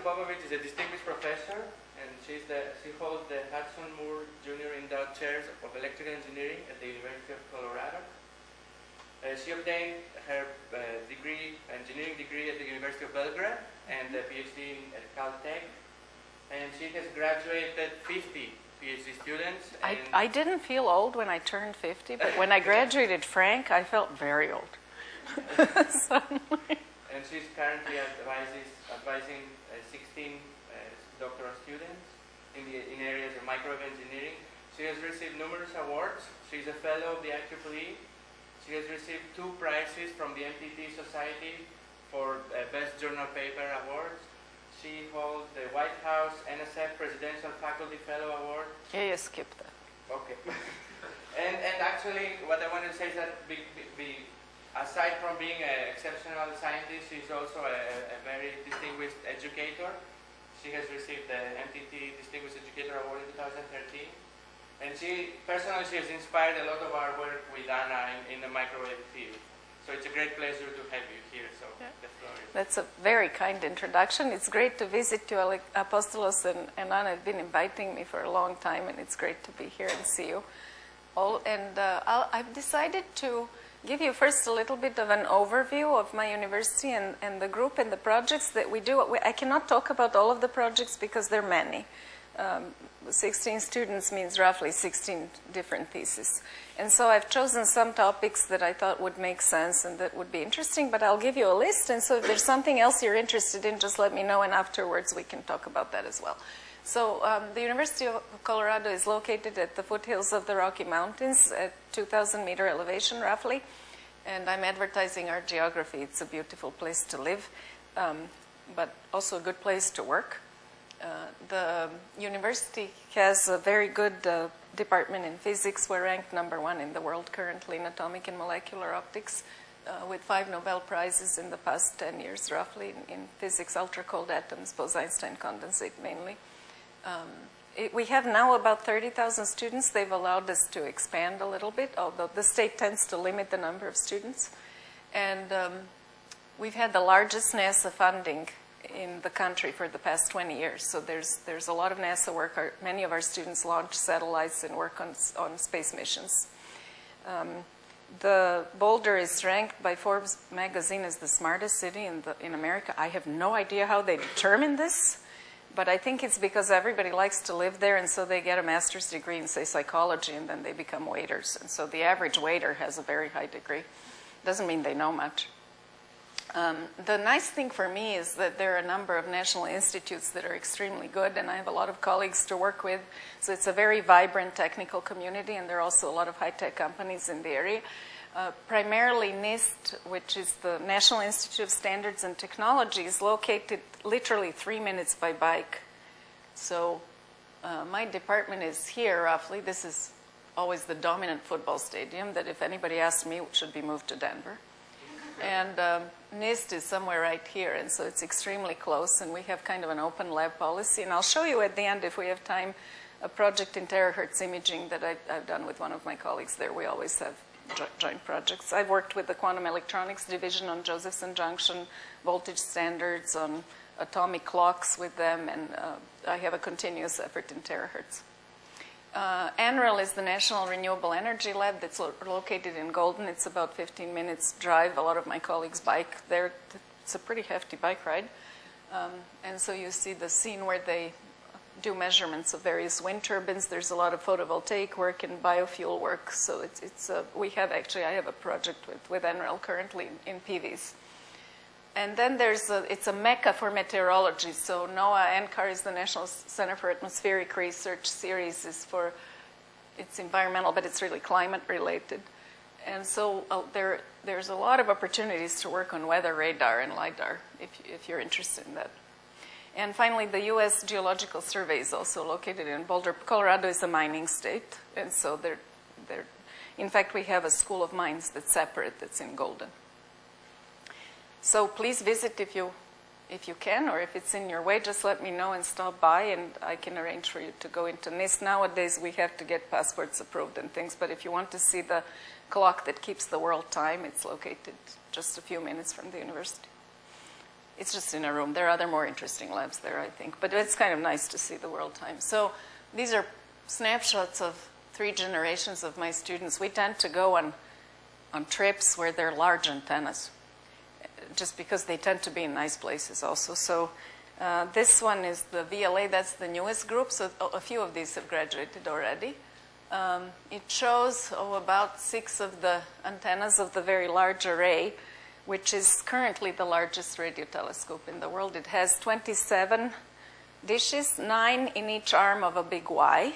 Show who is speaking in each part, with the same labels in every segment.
Speaker 1: Popovich is a distinguished professor, and she's the, she holds the Hudson Moore Jr. Endowed Chairs of Electrical Engineering at the University of Colorado. Uh, she obtained her uh, degree, engineering degree at the University of Belgrade and a PhD at Caltech. And she has graduated 50 PhD students.
Speaker 2: I, I didn't feel old when I turned 50, but when I graduated Frank, I felt very old. Suddenly.
Speaker 1: And she's currently advises, advising uh, 16 uh, doctoral students in, the, in areas of microwave engineering. She has received numerous awards. She's a fellow of the IEEE. She has received two prizes from the MTT Society for uh, Best Journal Paper Awards. She holds the White House NSF Presidential Faculty Fellow Award
Speaker 2: Yeah, you skipped that.
Speaker 1: Okay. and, and actually, what I want to say is that be, be, be- aside from being an exceptional scientist, she's also a, a very distinguished educator. She has received the MTT Distinguished Educator Award in 2013. And she, personally, she has inspired a lot of our work with Anna in, in the microwave field. So it's a great pleasure to have you here. So
Speaker 2: Yeah.
Speaker 1: the floor is
Speaker 2: That's a very kind introduction. It's great to visit you, Apostolos and, and Anna have been inviting me for a long time, and it's great to be here and see you all. And uh, I'll, I've decided to give you first a little bit of an overview of my university and, and the group and the projects that we do. I cannot talk about all of the projects because there are many. Um, 16 students means roughly 16 different theses. And so I've chosen some topics that I thought would make sense and that would be interesting, but I'll give you a list. And so if there's something else you're interested in, just let me know, and afterwards we can talk about that as well. So um, the University of Colorado is located at the foothills of the Rocky Mountains at 2,000 meter elevation roughly. And I'm advertising our geography. It's a beautiful place to live, um, but also a good place to work. Uh, the university has a very good uh, department in physics. We're ranked number one in the world currently in atomic and molecular optics, uh, with five Nobel Prizes in the past 10 years, roughly, in, in physics, ultra cold atoms, Bose-Einstein condensate mainly. Um, it, we have now about 30,000 students. They've allowed us to expand a little bit, although the state tends to limit the number of students. And um, we've had the largest NASA funding in the country for the past 20 years. So there's, there's a lot of NASA work. Our, many of our students launch satellites and work on, on space missions. Um, the Boulder is ranked by Forbes magazine as the smartest city in, the, in America. I have no idea how they determined this, but I think it's because everybody likes to live there, and so they get a master's degree in, say, psychology, and then they become waiters. And so the average waiter has a very high degree. Doesn't mean they know much. Um, the nice thing for me is that there are a number of national institutes that are extremely good, and I have a lot of colleagues to work with. So it's a very vibrant technical community, and there are also a lot of high-tech companies in the area. Uh, primarily NIST, which is the National Institute of Standards and Technology, is located literally three minutes by bike. So uh, my department is here roughly. This is always the dominant football stadium that if anybody asks me, should be moved to Denver. And um, NIST is somewhere right here, and so it's extremely close, and we have kind of an open lab policy. And I'll show you at the end, if we have time, a project in terahertz imaging that I've, I've done with one of my colleagues there. We always have joint projects. I've worked with the quantum electronics division on Josephson junction voltage standards, on atomic clocks with them, and uh, I have a continuous effort in terahertz. Uh, NREL is the National Renewable Energy Lab that's lo- located in Golden. It's about 15 minutes drive. A lot of my colleagues bike there. It's a pretty hefty bike ride. Um, and so you see the scene where they do measurements of various wind turbines. There's a lot of photovoltaic work and biofuel work. So it's, it's a, we have actually, I have a project with, with NREL currently in, in PVs. And then there's a, it's a mecca for meteorology. So NOAA NCAR is the National Center for Atmospheric Research series is for, it's environmental, but it's really climate related. And so uh, there, there's a lot of opportunities to work on weather radar and LIDAR if, if you're interested in that. And finally, the U.S. Geological Survey is also located in Boulder. Colorado is a mining state, and so they're, they're, in fact, we have a school of mines that's separate, that's in Golden. So please visit if you, if you can, or if it's in your way, just let me know and stop by, and I can arrange for you to go into NIST. Nowadays, we have to get passports approved and things, but if you want to see the clock that keeps the world time, it's located just a few minutes from the university. It's just in a room. There are other more interesting labs there, I think. But it's kind of nice to see the world time. So these are snapshots of three generations of my students. We tend to go on, on trips where there are large antennas, just because they tend to be in nice places also. So uh, this one is the VLA, that's the newest group, so a few of these have graduated already. Um, it shows oh, about six of the antennas of the very large array, which is currently the largest radio telescope in the world. It has 27 dishes, nine in each arm of a big Y.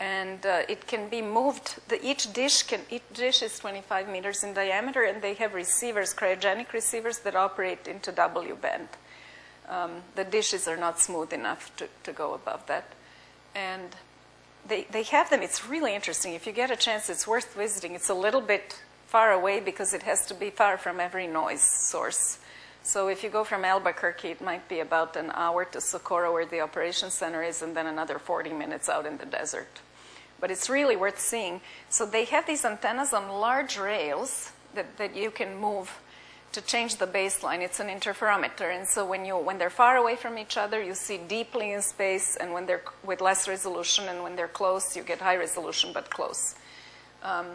Speaker 2: And uh, it can be moved, the, each, dish can, each dish is 25 meters in diameter, and they have receivers, cryogenic receivers that operate into W band. Um, the dishes are not smooth enough to, to go above that. And they, they have them. It's really interesting. If you get a chance, it's worth visiting. It's a little bit far away because it has to be far from every noise source. So if you go from Albuquerque, it might be about an hour to Socorro where the operations center is and then another 40 minutes out in the desert. But it's really worth seeing. So they have these antennas on large rails that, that you can move to change the baseline. It's an interferometer, and so when you when they're far away from each other, you see deeply in space, and when they're with less resolution, and when they're close, you get high resolution but close. Um,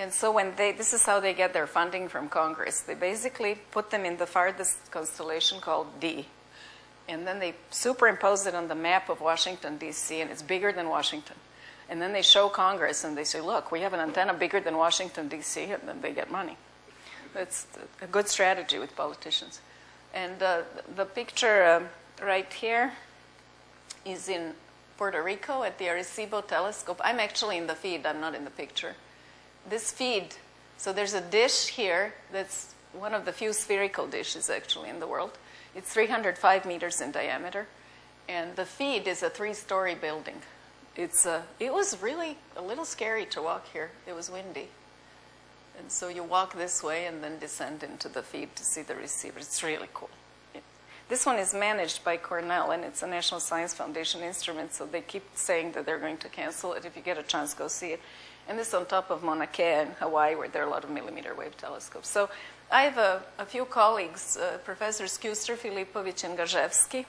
Speaker 2: and so when they this is how they get their funding from Congress. They basically put them in the farthest constellation called D, and then they superimpose it on the map of Washington D.C. and it's bigger than Washington. And then they show Congress and they say, look, we have an antenna bigger than Washington, D.C., and then they get money. That's a good strategy with politicians. And uh, the picture uh, right here is in Puerto Rico at the Arecibo telescope. I'm actually in the feed, I'm not in the picture. This feed, so there's a dish here that's one of the few spherical dishes actually in the world. It's 305 meters in diameter. And the feed is a three story building. It's a, it was really a little scary to walk here. It was windy. And so you walk this way and then descend into the feed to see the receiver. It's really cool. This one is managed by Cornell, and it's a National Science Foundation instrument, so they keep saying that they're going to cancel it. If you get a chance, go see it. And this is on top of Mauna Kea in Hawaii, where there are a lot of millimeter wave telescopes. So I have a, a few colleagues, uh, Professors Kuester, Filipovic, and Gasiewski,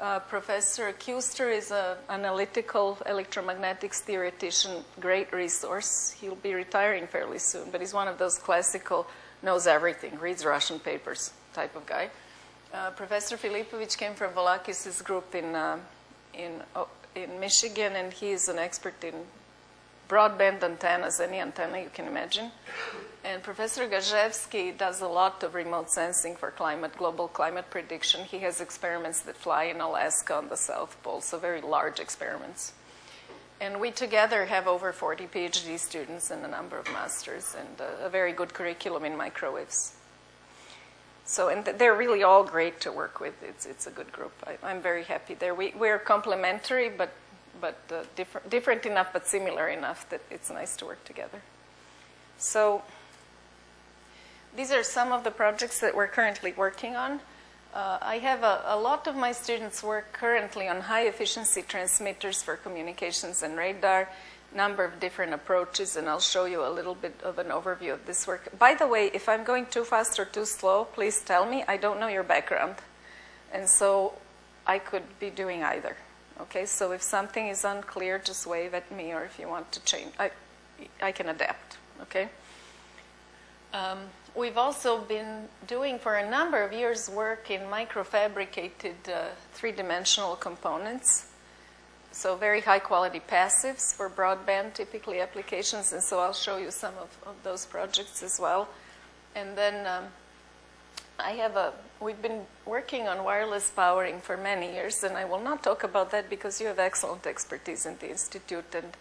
Speaker 2: uh, Professor Kuester is an analytical electromagnetics theoretician, great resource. He'll be retiring fairly soon, but he's one of those classical, knows everything, reads Russian papers type of guy. Uh, Professor Filipovic came from Volakis' group in, uh, in, oh, in Michigan, and he's an expert in broadband antennas, any antenna you can imagine. And Professor Gasiewski does a lot of remote sensing for climate, global climate prediction. He has experiments that fly in Alaska on the South Pole, so very large experiments. And we together have over 40 PhD students and a number of masters and a, very good curriculum in microwaves. So, and they're really all great to work with. It's, it's a good group. I, am very happy there. We, we're complementary, but, but uh, different, different enough, but similar enough that it's nice to work together. So, these are some of the projects that we're currently working on. Uh, I have a, a, lot of my students work currently on high efficiency transmitters for communications and radar, number of different approaches, and I'll show you a little bit of an overview of this work. By the way, if I'm going too fast or too slow, please tell me. I don't know your background. And so I could be doing either. Okay, so if something is unclear, just wave at me, or if you want to change, I, I can adapt. Okay? Um, we've also been doing for a number of years work in microfabricated uh, three-dimensional components. So very high quality passives for broadband typically applications, and so I'll show you some of, of those projects as well. And then um, I have a, we've been working on wireless powering for many years, and I will not talk about that because you have excellent expertise in the Institute, and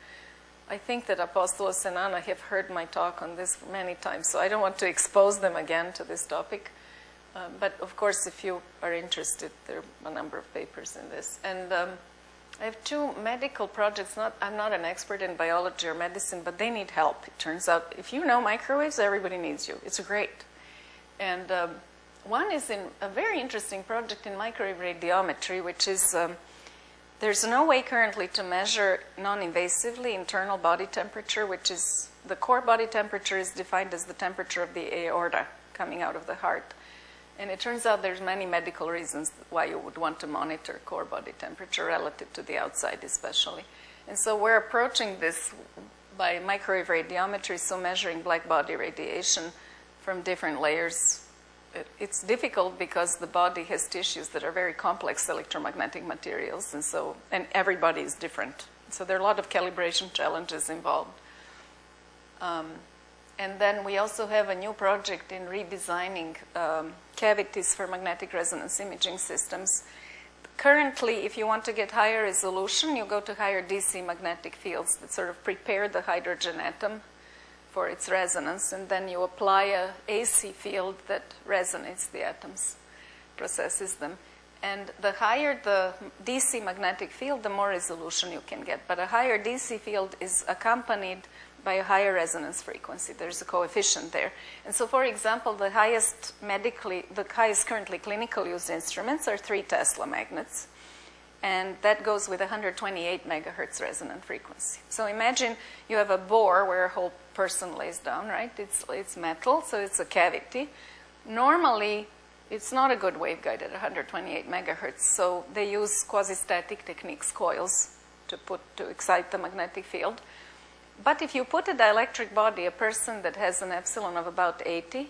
Speaker 2: I think that Apostolos and Anna have heard my talk on this many times, so I don't want to expose them again to this topic. Um, but of course, if you are interested, there are a number of papers in this. And um, I have two medical projects. Not, I'm not an expert in biology or medicine, but they need help. It turns out if you know microwaves, everybody needs you. It's great. And um, one is in a very interesting project in microwave radiometry, which is um, there's no way currently to measure non-invasively internal body temperature, which is the core body temperature is defined as the temperature of the aorta coming out of the heart. And it turns out there's many medical reasons why you would want to monitor core body temperature relative to the outside especially. And so we're approaching this by microwave radiometry, so measuring black body radiation from different layers. It, it's difficult because the body has tissues that are very complex electromagnetic materials, and so, and everybody is different. So there are a lot of calibration challenges involved. Um, and then we also have a new project in redesigning um, cavities for magnetic resonance imaging systems. Currently, if you want to get higher resolution, you go to higher DC magnetic fields that sort of prepare the hydrogen atom for its resonance, and then you apply a AC field that resonates the atoms, processes them. And the higher the DC magnetic field, the more resolution you can get. But a higher DC field is accompanied by a higher resonance frequency. There's a coefficient there. And so, for example, the highest medically, the highest currently clinical used instruments are three Tesla magnets. And that goes with 128 megahertz resonant frequency. So imagine you have a bore where a whole person lays down, right? It's, it's metal, so it's a cavity. Normally, it's not a good waveguide at 128 megahertz, so they use quasi-static techniques, coils, to put to excite the magnetic field. But if you put a dielectric body, a person that has an epsilon of about 80,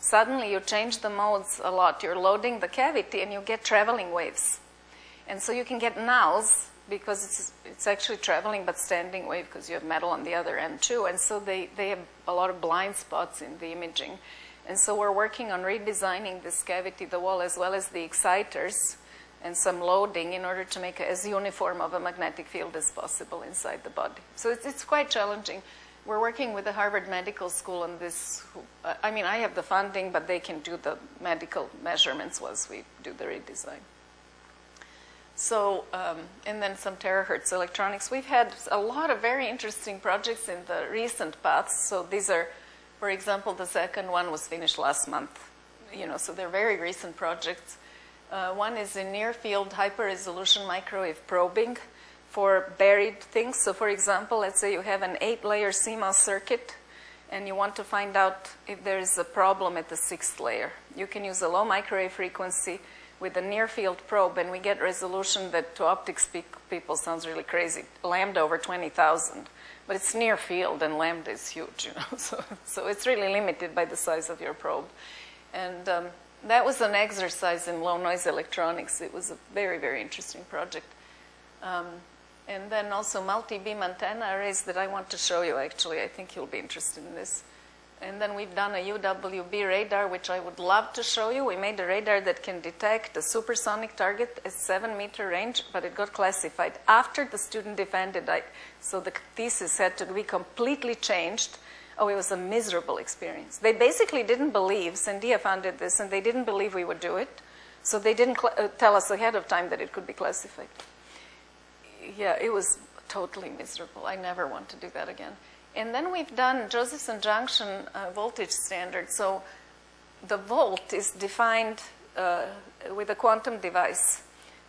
Speaker 2: suddenly you change the modes a lot. You're loading the cavity and you get traveling waves. And so you can get nulls because it's, it's actually traveling but standing wave because you have metal on the other end too. And so they, they have a lot of blind spots in the imaging. And so we're working on redesigning this cavity, the wall, as well as the exciters and some loading in order to make as uniform of a magnetic field as possible inside the body. So it's, it's quite challenging. We're working with the Harvard Medical School on this. I mean, I have the funding, but they can do the medical measurements once we do the redesign. So, um, and then some terahertz electronics. We've had a lot of very interesting projects in the recent past. So these are, for example, the second one was finished last month. You know, so they're very recent projects. Uh, one is in near field hyper resolution microwave probing for buried things. So, for example, let's say you have an eight layer CMOS circuit and you want to find out if there is a problem at the sixth layer. You can use a low microwave frequency with a near field probe, and we get resolution that to optics people sounds really crazy lambda over 20,000. But it's near field, and lambda is huge, you know, so, so it's really limited by the size of your probe. And um, that was an exercise in low noise electronics. It was a very, very interesting project. Um, and then also multi-beam antenna arrays that I want to show you actually. I think you'll be interested in this. And then we've done a UWB radar, which I would love to show you. We made a radar that can detect a supersonic target at seven meter range, but it got classified after the student defended. I, so the thesis had to be completely changed oh, it was a miserable experience. They basically didn't believe, Sandia founded this, and they didn't believe we would do it. So they didn't uh, tell us ahead of time that it could be classified. Yeah, it was totally miserable. I never want to do that again. And then we've done Josephson junction uh, voltage standard. So the volt is defined uh, with a quantum device.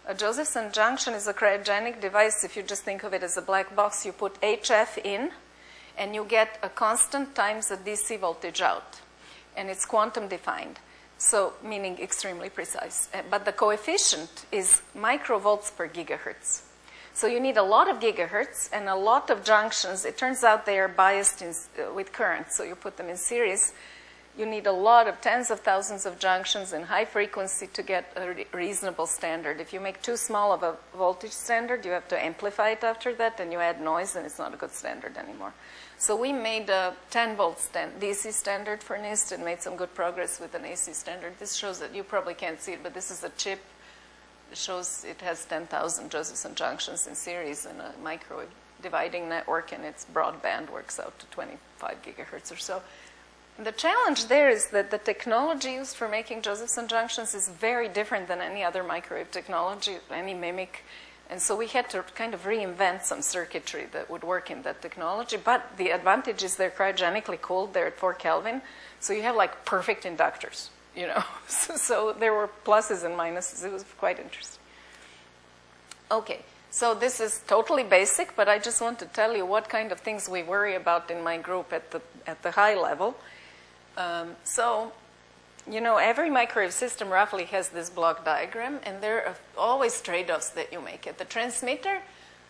Speaker 2: A Josephson junction is a cryogenic device. If you just think of it as a black box, you put HF in, and you get a constant times a DC voltage out. And it's quantum defined, so meaning extremely precise. Uh, but the coefficient is microvolts per gigahertz. So you need a lot of gigahertz and a lot of junctions. It turns out they are biased in, uh, with current, so you put them in series you need a lot of tens of thousands of junctions in high frequency to get a re reasonable standard. If you make too small of a voltage standard, you have to amplify it after that, and you add noise, and it's not a good standard anymore. So we made a 10 volt stand, DC standard for NIST and made some good progress with an AC standard. This shows that you probably can't see it, but this is a chip. Shows it has 10,000 Josephson junctions in series in a microwave dividing network, and its broadband works out to 25 gigahertz or so. The challenge there is that the technology used for making Josephson junctions is very different than any other microwave technology, any MMIC. And so we had to kind of reinvent some circuitry that would work in that technology. But the advantage is they're cryogenically cooled, they're at 4 Kelvin. So you have like perfect inductors, you know. so, so there were pluses and minuses. It was quite interesting. Okay, so this is totally basic, but I just want to tell you what kind of things we worry about in my group at the, at the high level. Um, so you know, every microwave system roughly has this block diagram, and there are always trade-offs that you make. At the transmitter,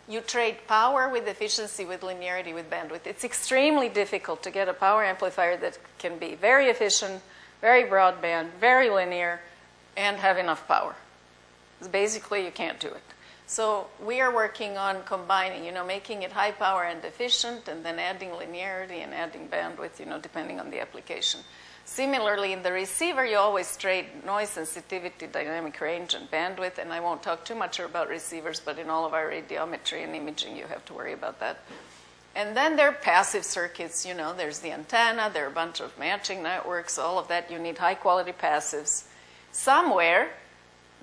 Speaker 2: you trade power with efficiency, with linearity, with bandwidth. It's extremely difficult to get a power amplifier that can be very efficient, very broadband, very linear, and have enough power. Basically, you can't do it. So we are working on combining, you know, making it high power and efficient, and then adding linearity and adding bandwidth, you know, depending on the application. Similarly, in the receiver, you always trade noise sensitivity, dynamic range, and bandwidth, and I won't talk too much about receivers, but in all of our radiometry and imaging, you have to worry about that. And then there are passive circuits, you know, there's the antenna, there are a bunch of matching networks, all of that, you need high quality passives. Somewhere,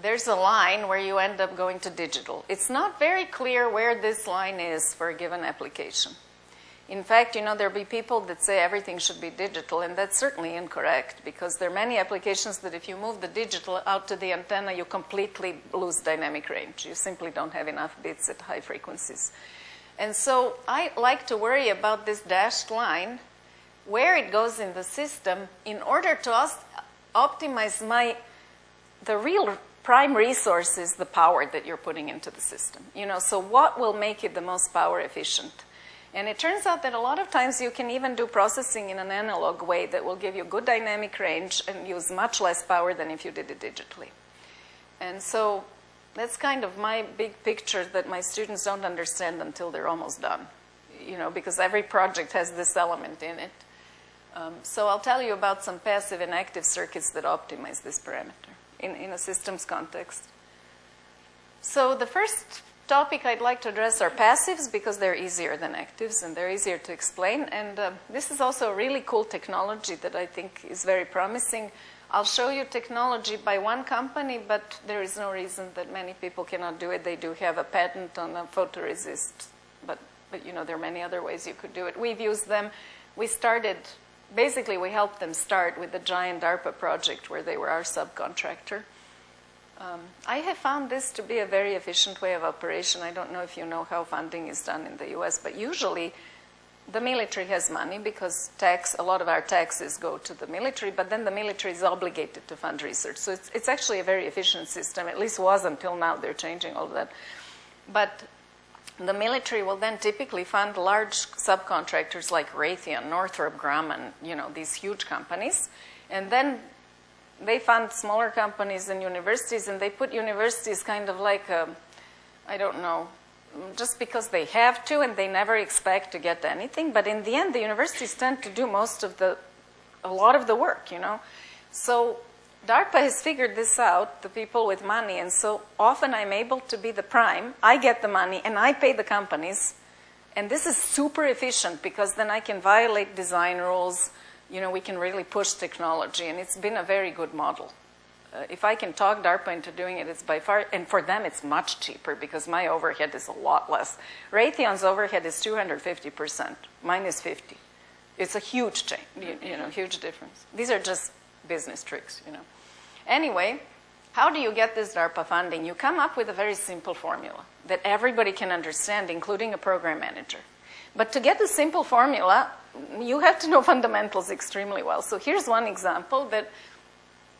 Speaker 2: there's a line where you end up going to digital. It's not very clear where this line is for a given application. In fact, you know, there'll be people that say everything should be digital, and that's certainly incorrect because there are many applications that if you move the digital out to the antenna, you completely lose dynamic range. You simply don't have enough bits at high frequencies. And so I like to worry about this dashed line, where it goes in the system, in order to optimize my, the real prime resource is the power that you're putting into the system. You know, so what will make it the most power efficient? And it turns out that a lot of times you can even do processing in an analog way that will give you good dynamic range and use much less power than if you did it digitally. And so that's kind of my big picture that my students don't understand until they're almost done, you know, because every project has this element in it. Um, so I'll tell you about some passive and active circuits that optimize this parameter in, in a systems context. So the first topic I'd like to address are passives because they're easier than actives and they're easier to explain. And uh, this is also a really cool technology that I think is very promising. I'll show you technology by one company, but there is no reason that many people cannot do it. They do have a patent on a photoresist, but, but you know, there are many other ways you could do it. We've used them. We started, basically we helped them start with the giant DARPA project where they were our subcontractor. Um, I have found this to be a very efficient way of operation. I don't know if you know how funding is done in the US, but usually the military has money because tax, a lot of our taxes go to the military, but then the military is obligated to fund research. So it's, it's actually a very efficient system, at least was until now. They're changing all that. But the military will then typically fund large subcontractors like Raytheon, Northrop Grumman, you know, these huge companies. And then they fund smaller companies and universities, and they put universities kind of like, I um, I don't know, just because they have to and they never expect to get anything. But in the end, the universities tend to do most of the, a lot of the work, you know. So DARPA has figured this out, the people with money, and so often I'm able to be the prime. I get the money and I pay the companies. And this is super efficient because then I can violate design rules, you know, we can really push technology, and it's been a very good model. Uh, if I can talk DARPA into doing it, it's by far, and for them it's much cheaper because my overhead is a lot less. Raytheon's overhead is 250%, mine is 50. It's a huge change, you, you know, huge difference. These are just business tricks, you know. Anyway, how do you get this DARPA funding? You come up with a very simple formula that everybody can understand, including a program manager. But to get the simple formula, you have to know fundamentals extremely well. So here's one example that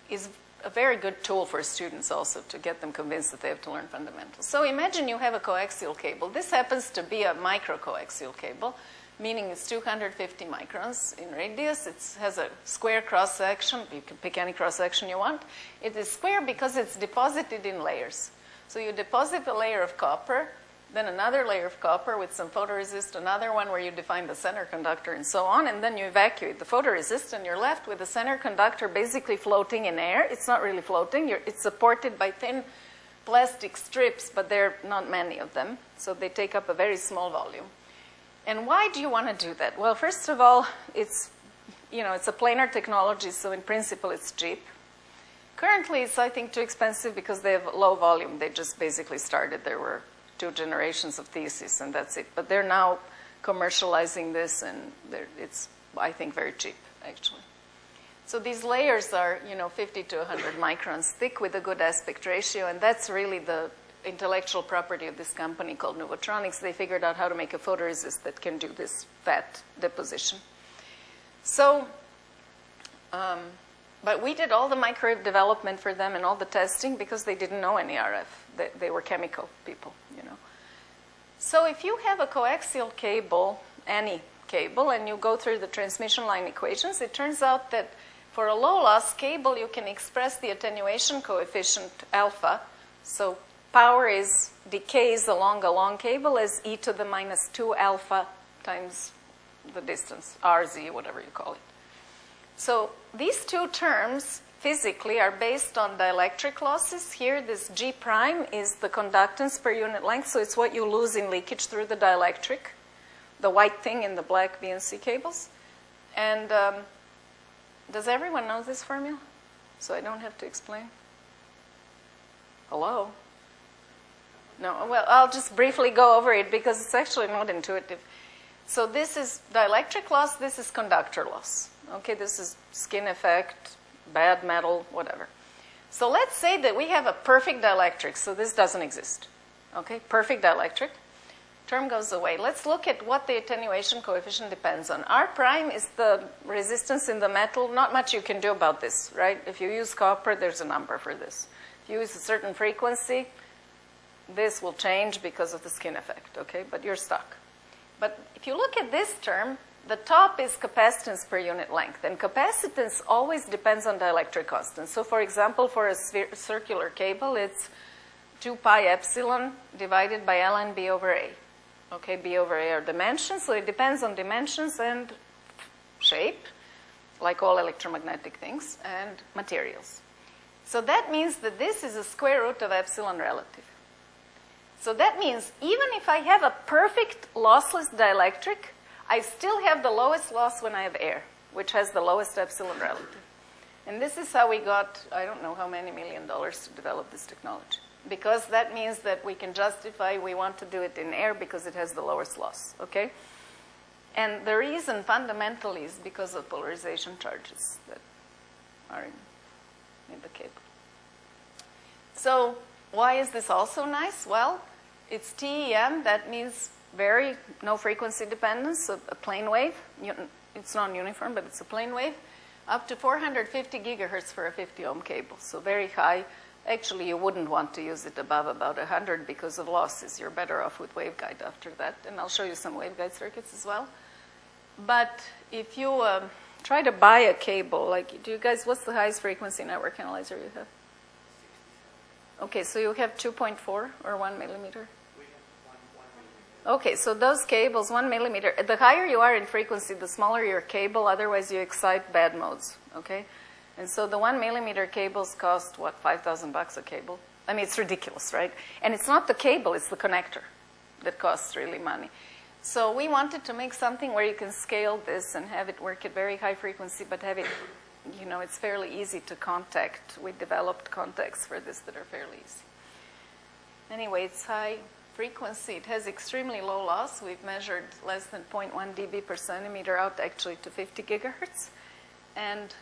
Speaker 2: is a very good tool for students also to get them convinced that they have to learn fundamentals. So imagine you have a coaxial cable. This happens to be a microcoaxial cable, meaning it's 250 microns in radius. It has a square cross section. You can pick any cross section you want. It is square because it's deposited in layers. So you deposit a layer of copper then another layer of copper with some photoresist, another one where you define the center conductor and so on, and then you evacuate the photoresist and you're left with the center conductor basically floating in air. It's not really floating, you're, it's supported by thin plastic strips, but there are not many of them, so they take up a very small volume. And why do you want to do that? Well, first of all, it's, you know, it's a planar technology, so in principle it's cheap. Currently, it's, I think, too expensive because they have low volume. They just basically started. There were two generations of theses and that's it. But they're now commercializing this and it's, I think, very cheap, actually. So these layers are, you know, 50 to 100 microns thick with a good aspect ratio, and that's really the intellectual property of this company called Nuvotronics. They figured out how to make a photoresist that can do this fat deposition. So um, but we did all the microwave development for them and all the testing because they didn't know any RF. They, they were chemical people. So if you have a coaxial cable, any cable, and you go through the transmission line equations, it turns out that for a low loss cable, you can express the attenuation coefficient alpha. So power is decays along a long cable as e to the minus 2 alpha times the distance, rz, whatever you call it. So these two terms physically are based on dielectric losses. Here, this G prime is the conductance per unit length, so it's what you lose in leakage through the dielectric, the white thing in the black BNC cables. And um, does everyone know this formula? So I don't have to explain. Hello? No, well, I'll just briefly go over it because it's actually not intuitive. So this is dielectric loss, this is conductor loss. Okay, this is skin effect, bad metal, whatever. So let's say that we have a perfect dielectric, so this doesn't exist. Okay, perfect dielectric. Term goes away. Let's look at what the attenuation coefficient depends on. R prime is the resistance in the metal. Not much you can do about this, right? If you use copper, there's a number for this. If you use a certain frequency, this will change because of the skin effect, okay? But you're stuck. But if you look at this term, the top is capacitance per unit length, and capacitance always depends on dielectric constant. So, for example, for a circular cable, it's 2 pi epsilon divided by ln b over a. Okay, b over a are dimensions, so it depends on dimensions and shape, like all electromagnetic things, and materials. So that means that this is a square root of epsilon relative. So that means even if I have a perfect lossless dielectric, I still have the lowest loss when I have air, which has the lowest epsilon relative. And this is how we got, I don't know how many million dollars to develop this technology. Because that means that we can justify we want to do it in air because it has the lowest loss, okay? And the reason fundamentally is because of polarization charges that are in, in the cable. So why is this also nice? Well, it's TEM, that means very no frequency dependence, a, a plane wave. It's non-uniform, but it's a plane wave. Up to 450 gigahertz for a 50 ohm cable, so very high. Actually, you wouldn't want to use it above about 100 because of losses. You're better off with waveguide after that, and I'll show you some waveguide circuits as well. But if you um, try to buy a cable, like, do you guys, what's the highest frequency network analyzer you have? Okay, so you have 2.4 or 1 millimeter? Okay, so those cables, one millimeter, the higher you are in frequency, the smaller your cable, otherwise you excite bad modes, okay? And so the one millimeter cables cost, what, 5,000 bucks a cable? I mean, it's ridiculous, right? And it's not the cable, it's the connector that costs really money. So we wanted to make something where you can scale this and have it work at very high frequency, but have it, you know, it's fairly easy to contact. We developed contacts for this that are fairly easy. Anyway, it's high frequency, it has extremely low loss. We've measured less than 0.1 dB per centimeter out actually to 50 gigahertz. And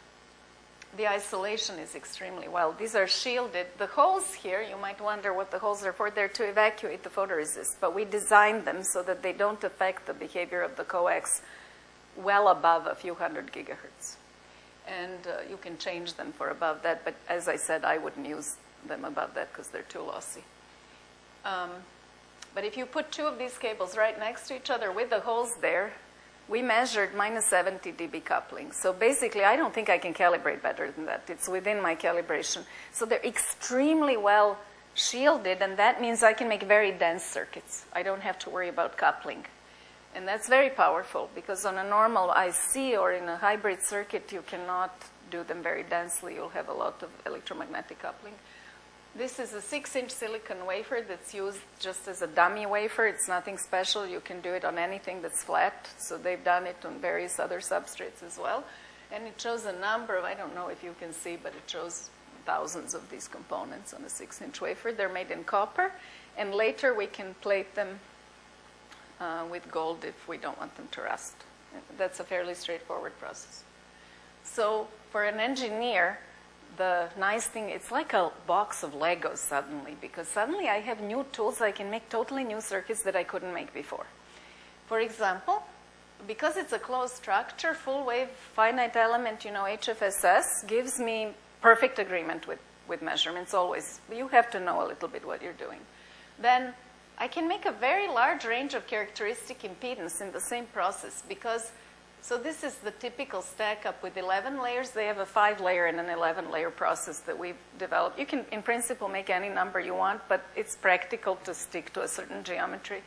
Speaker 2: the isolation is extremely well. These are shielded. The holes here, you might wonder what the holes are for. They're to evacuate the photoresist, but we designed them so that they don't affect the behavior of the coax well above a few hundred gigahertz. And uh, you can change them for above that, but as I said, I wouldn't use them above that because they're too lossy. Um, but if you put two of these cables right next to each other with the holes there, we measured minus 70 dB coupling. So basically, I don't think I can calibrate better than that. It's within my calibration. So they're extremely well shielded, and that means I can make very dense circuits. I don't have to worry about coupling. And that's very powerful because on a normal IC or in a hybrid circuit, you cannot do them very densely. You'll have a lot of electromagnetic coupling. This is a six inch silicon wafer that's used just as a dummy wafer. It's nothing special. You can do it on anything that's flat. So they've done it on various other substrates as well. And it shows a number of, I don't know if you can see, but it shows thousands of these components on a six inch wafer. They're made in copper. And later we can plate them uh, with gold if we don't want them to rust. That's a fairly straightforward process. So for an engineer, the nice thing, it's like a box of Legos suddenly, because suddenly I have new tools I can make totally new circuits that I couldn't make before. For example, because it's a closed structure, full wave finite element, you know, HFSS gives me perfect agreement with, with measurements always. You have to know a little bit what you're doing. Then I can make a very large range of characteristic impedance in the same process because, so this is the typical stack up with 11 layers. They have a five layer and an 11 layer process that we've developed. You can, in principle, make any number you want, but it's practical to stick to a certain geometry.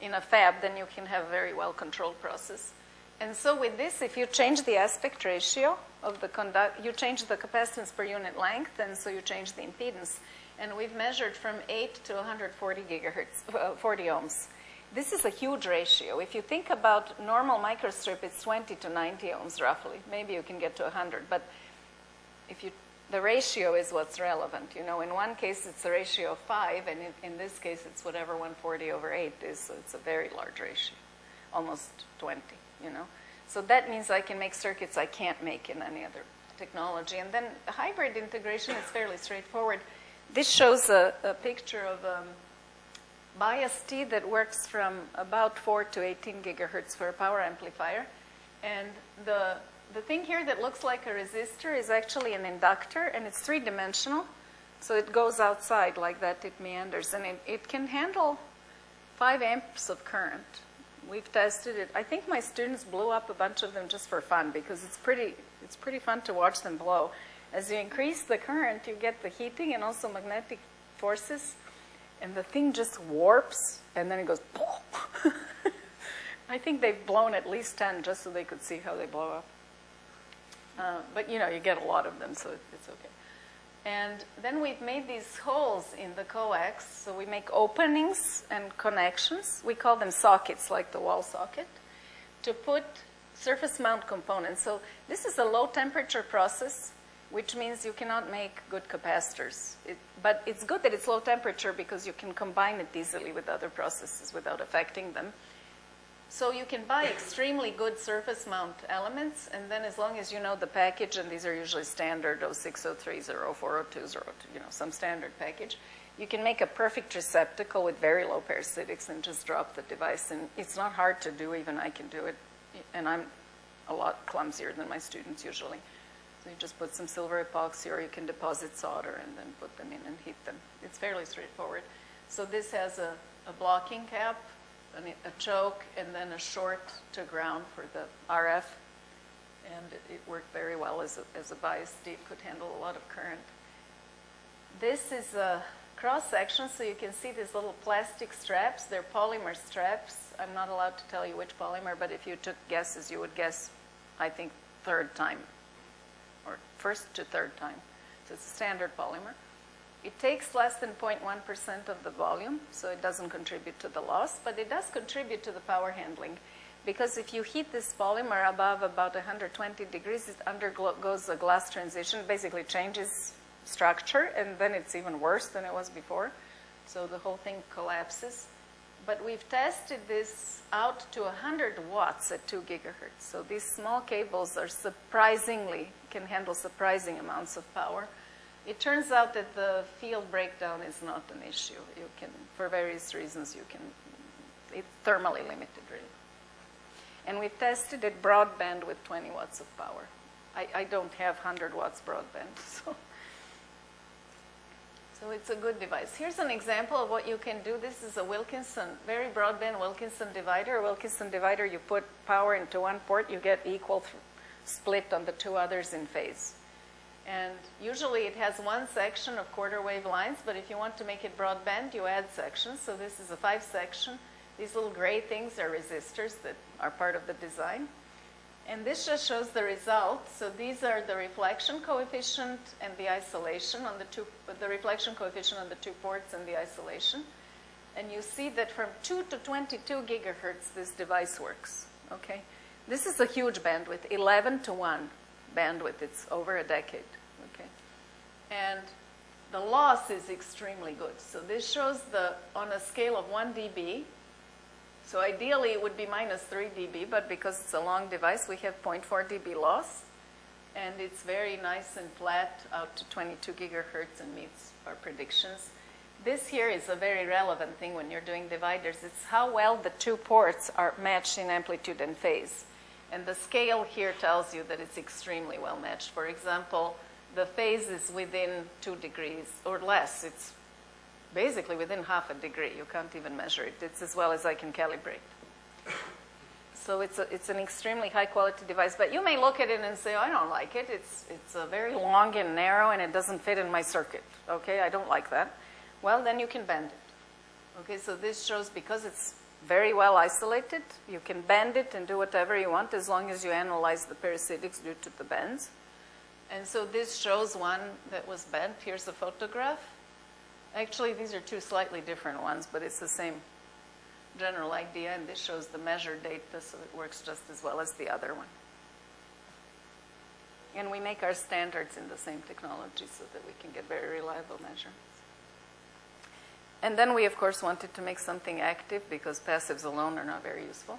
Speaker 2: In a fab, then you can have a very well controlled process. And so with this, if you change the aspect ratio of the conduct, you change the capacitance per unit length, and so you change the impedance and we've measured from 8 to 140 gigahertz, uh, 40 ohms. This is a huge ratio. If you think about normal microstrip, it's 20 to 90 ohms roughly. Maybe you can get to 100, but if you, the ratio is what's relevant. You know, in one case it's a ratio of 5, and in, in this case it's whatever 140 over 8 is, so it's a very large ratio, almost 20, you know. So that means I can make circuits I can't make in any other technology. And then hybrid integration is fairly straightforward. This shows a, a picture of um, bias T that works from about 4 to 18 gigahertz for a power amplifier. And the, the thing here that looks like a resistor is actually an inductor, and it's three-dimensional. So it goes outside like that, it meanders, and it, it can handle 5 amps of current. We've tested it. I think my students blew up a bunch of them just for fun because it's pretty, it's pretty fun to watch them blow. As you increase the current, you get the heating and also magnetic forces, and the thing just warps, and then it goes, I think they've blown at least 10 just so they could see how they blow up. Uh, but you know, you get a lot of them, so it's okay. And then we've made these holes in the coax, so we make openings and connections. We call them sockets, like the wall socket, to put surface mount components. So this is a low temperature process which means you cannot make good capacitors. It, but it's good that it's low temperature because you can combine it easily with other processes without affecting them. So you can buy extremely good surface mount elements, and then as long as you know the package, and these are usually standard 0603s or 0402s or you know some standard package, you can make a perfect receptacle with very low parasitics and just drop the device. And it's not hard to do, even I can do it, and I'm a lot clumsier than my students usually. So you just put some silver epoxy or you can deposit solder and then put them in and heat them. It's fairly straightforward. So this has a, a blocking cap, a choke, and then a short to ground for the RF. And it, it worked very well as a, as a bias It could handle a lot of current. This is a cross section, so you can see these little plastic straps. They're polymer straps. I'm not allowed to tell you which polymer, but if you took guesses, you would guess, I think, third time first to third time. So it's a standard polymer. It takes less than 0.1% of the volume, so it doesn't contribute to the loss, but it does contribute to the power handling. Because if you heat this polymer above about 120 degrees, it undergoes a glass transition, basically changes structure, and then it's even worse than it was before. So the whole thing collapses. But we've tested this out to 100 watts at 2 gigahertz. So these small cables are surprisingly, can handle surprising amounts of power. It turns out that the field breakdown is not an issue. You can, for various reasons, you can, it's thermally limited really. And we tested it broadband with 20 watts of power. I, I don't have 100 watts broadband, so so it's a good device. Here's an example of what you can do. This is a Wilkinson, very broadband Wilkinson divider. A Wilkinson divider, you put power into one port, you get equal split on the two others in phase. And usually it has one section of quarter wave lines, but if you want to make it broadband, you add sections. So this is a five section. These little gray things are resistors that are part of the design. And this just shows the result. So these are the reflection coefficient and the isolation on the two, the reflection coefficient on the two ports and the isolation. And you see that from 2 to 22 gigahertz, this device works, okay? This is a huge bandwidth, 11 to 1 bandwidth. It's over a decade, okay? And the loss is extremely good. So this shows the, on a scale of 1 dB, so ideally it would be minus 3 dB, but because it's a long device, we have 0.4 dB loss. And it's very nice and flat out to 22 gigahertz and meets our predictions. this here is a very relevant thing when you're doing dividers. It's how well the two ports are matched in amplitude and phase. And the scale here tells you that it's extremely well matched. For example, the phase is within two degrees or less. It's basically within half a degree. You can't even measure it. It's as well as I can calibrate. So it's, a, it's an extremely high quality device. But you may look at it and say, oh, I don't like it. It's, it's very long and narrow and it doesn't fit in my circuit. Okay, I don't like that. Well, then you can bend it. Okay, so this shows because it's very well isolated, you can bend it and do whatever you want as long as you analyze the parasitics due to the bends. And so this shows one that was bent. Here's a photograph. Actually, these are two slightly different ones, but it's the same general idea, and this shows the measure data, so it works just as well as the other one. And we make our standards in the same technology so that we can get very reliable measurements. And then we, of course, wanted to make something active because passives alone are not very useful.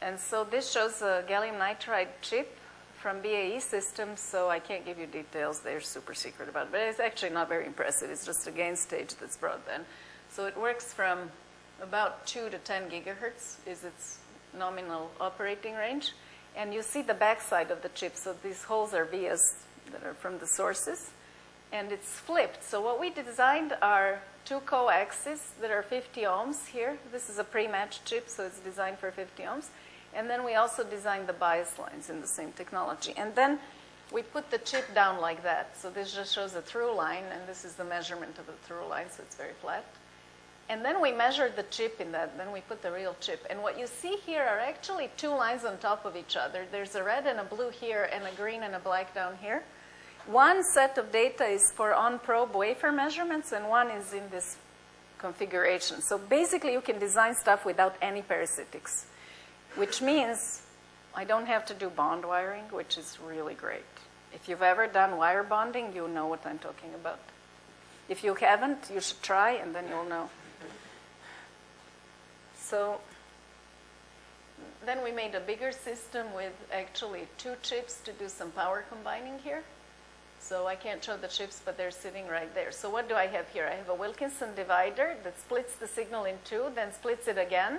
Speaker 2: And so this shows a gallium nitride chip from BAE Systems, so I can't give you details. They're super secret about it, but it's actually not very impressive. It's just a gain stage that's broadband. So it works from about 2 to 10 gigahertz is its nominal operating range. And you see the backside of the chip. So these holes are vias that are from the sources. And it's flipped. So what we designed are two coaxes that are 50 ohms here. This is a pre-matched chip, so it's designed for 50 ohms. And then we also designed the bias lines in the same technology. And then we put the chip down like that. So this just shows a through line, and this is the measurement of the through line, so it's very flat. And then we measured the chip in that, then we put the real chip. And what you see here are actually two lines on top of each other. There's a red and a blue here, and a green and a black down here. One set of data is for on-probe wafer measurements, and one is in this configuration. So basically, you can design stuff without any parasitics, which means I don't have to do bond wiring, which is really great. If you've ever done wire bonding, you know what I'm talking about. If you haven't, you should try, and then you'll know. So then we made a bigger system with actually two chips to do some power combining here. So I can't show the chips, but they're sitting right there. So what do I have here? I have a Wilkinson divider that splits the signal in two, then splits it again.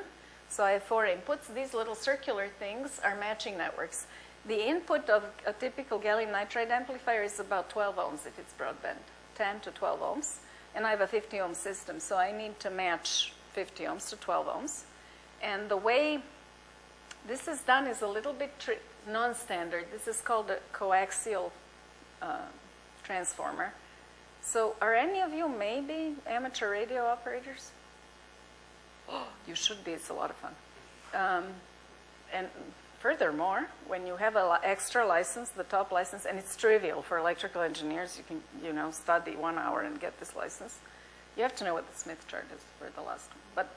Speaker 2: So I have four inputs. These little circular things are matching networks. The input of a typical gallium nitride amplifier is about 12 ohms if it's broadband, 10 to 12 ohms. And I have a 50 ohm system, so I need to match 50 ohms to 12 ohms. And the way this is done is a little bit non-standard. This is called a coaxial uh, transformer. So are any of you maybe amateur radio operators? Oh, you should be. It's a lot of fun. Um, and furthermore, when you have an extra license, the top license, and it's trivial for electrical engineers, you can, you know, study one hour and get this license. You have to know what the Smith chart is for the last one. But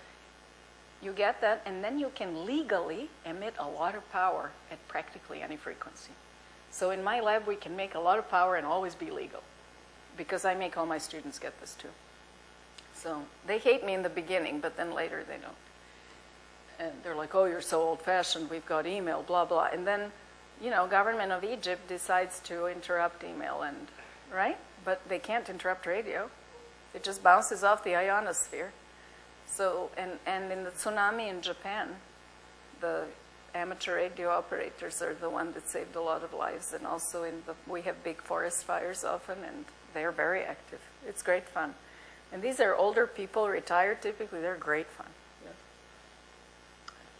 Speaker 2: you get that, and then you can legally emit a lot of power at practically any frequency. So in my lab, we can make a lot of power and always be legal because I make all my students get this too. So they hate me in the beginning, but then later they don't. And they're like, oh, you're so old fashioned, we've got email, blah, blah. And then, you know, government of Egypt decides to interrupt email and, right? But they can't interrupt radio. It just bounces off the ionosphere. So, and, and in the tsunami in Japan, the amateur radio operators are the one that saved a lot of lives. And also in the, we have big forest fires often, and they're very active. It's great fun. And these are older people, retired typically. They're great fun. Yeah.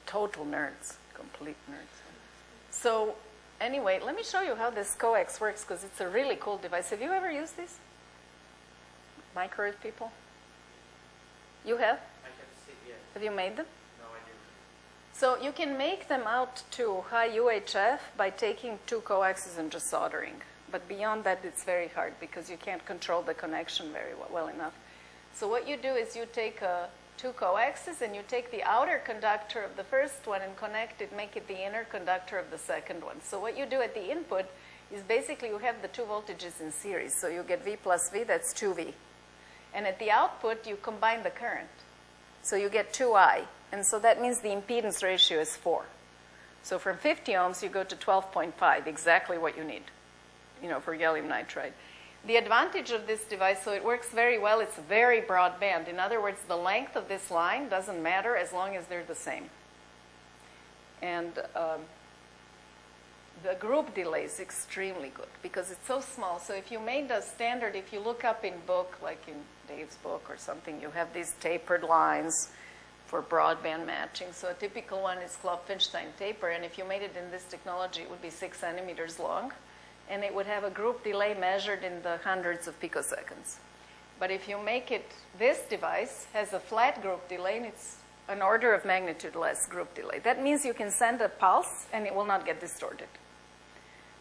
Speaker 2: Total nerds, complete nerds. So anyway, let me show you how this coax works because it's a really cool device. Have you ever used this? Microwave people? You have?
Speaker 1: I can see, yes.
Speaker 2: Have you made them? So you can make them out to high UHF by taking two coaxes and just soldering. But beyond that, it's very hard because you can't control the connection very well, well enough. So what you do is you take uh, two coaxes and you take the outer conductor of the first one and connect it, make it the inner conductor of the second one. So what you do at the input is basically you have the two voltages in series. So you get V plus V, that's 2V. And at the output, you combine the current. So you get 2I. And so that means the impedance ratio is 4. So from 50 ohms, you go to 12.5, exactly what you need, you know, for gallium nitride. The advantage of this device, so it works very well, it's very broadband. In other words, the length of this line doesn't matter as long as they're the same. And um, the group delay is extremely good because it's so small. So if you made a standard, if you look up in book, like in Dave's book or something, you have these tapered lines for broadband matching. So a typical one is Klopfenstein taper, and if you made it in this technology, it would be six centimeters long, and it would have a group delay measured in the hundreds of picoseconds. But if you make it, this device has a flat group delay, and it's an order of magnitude less group delay. That means you can send a pulse, and it will not get distorted.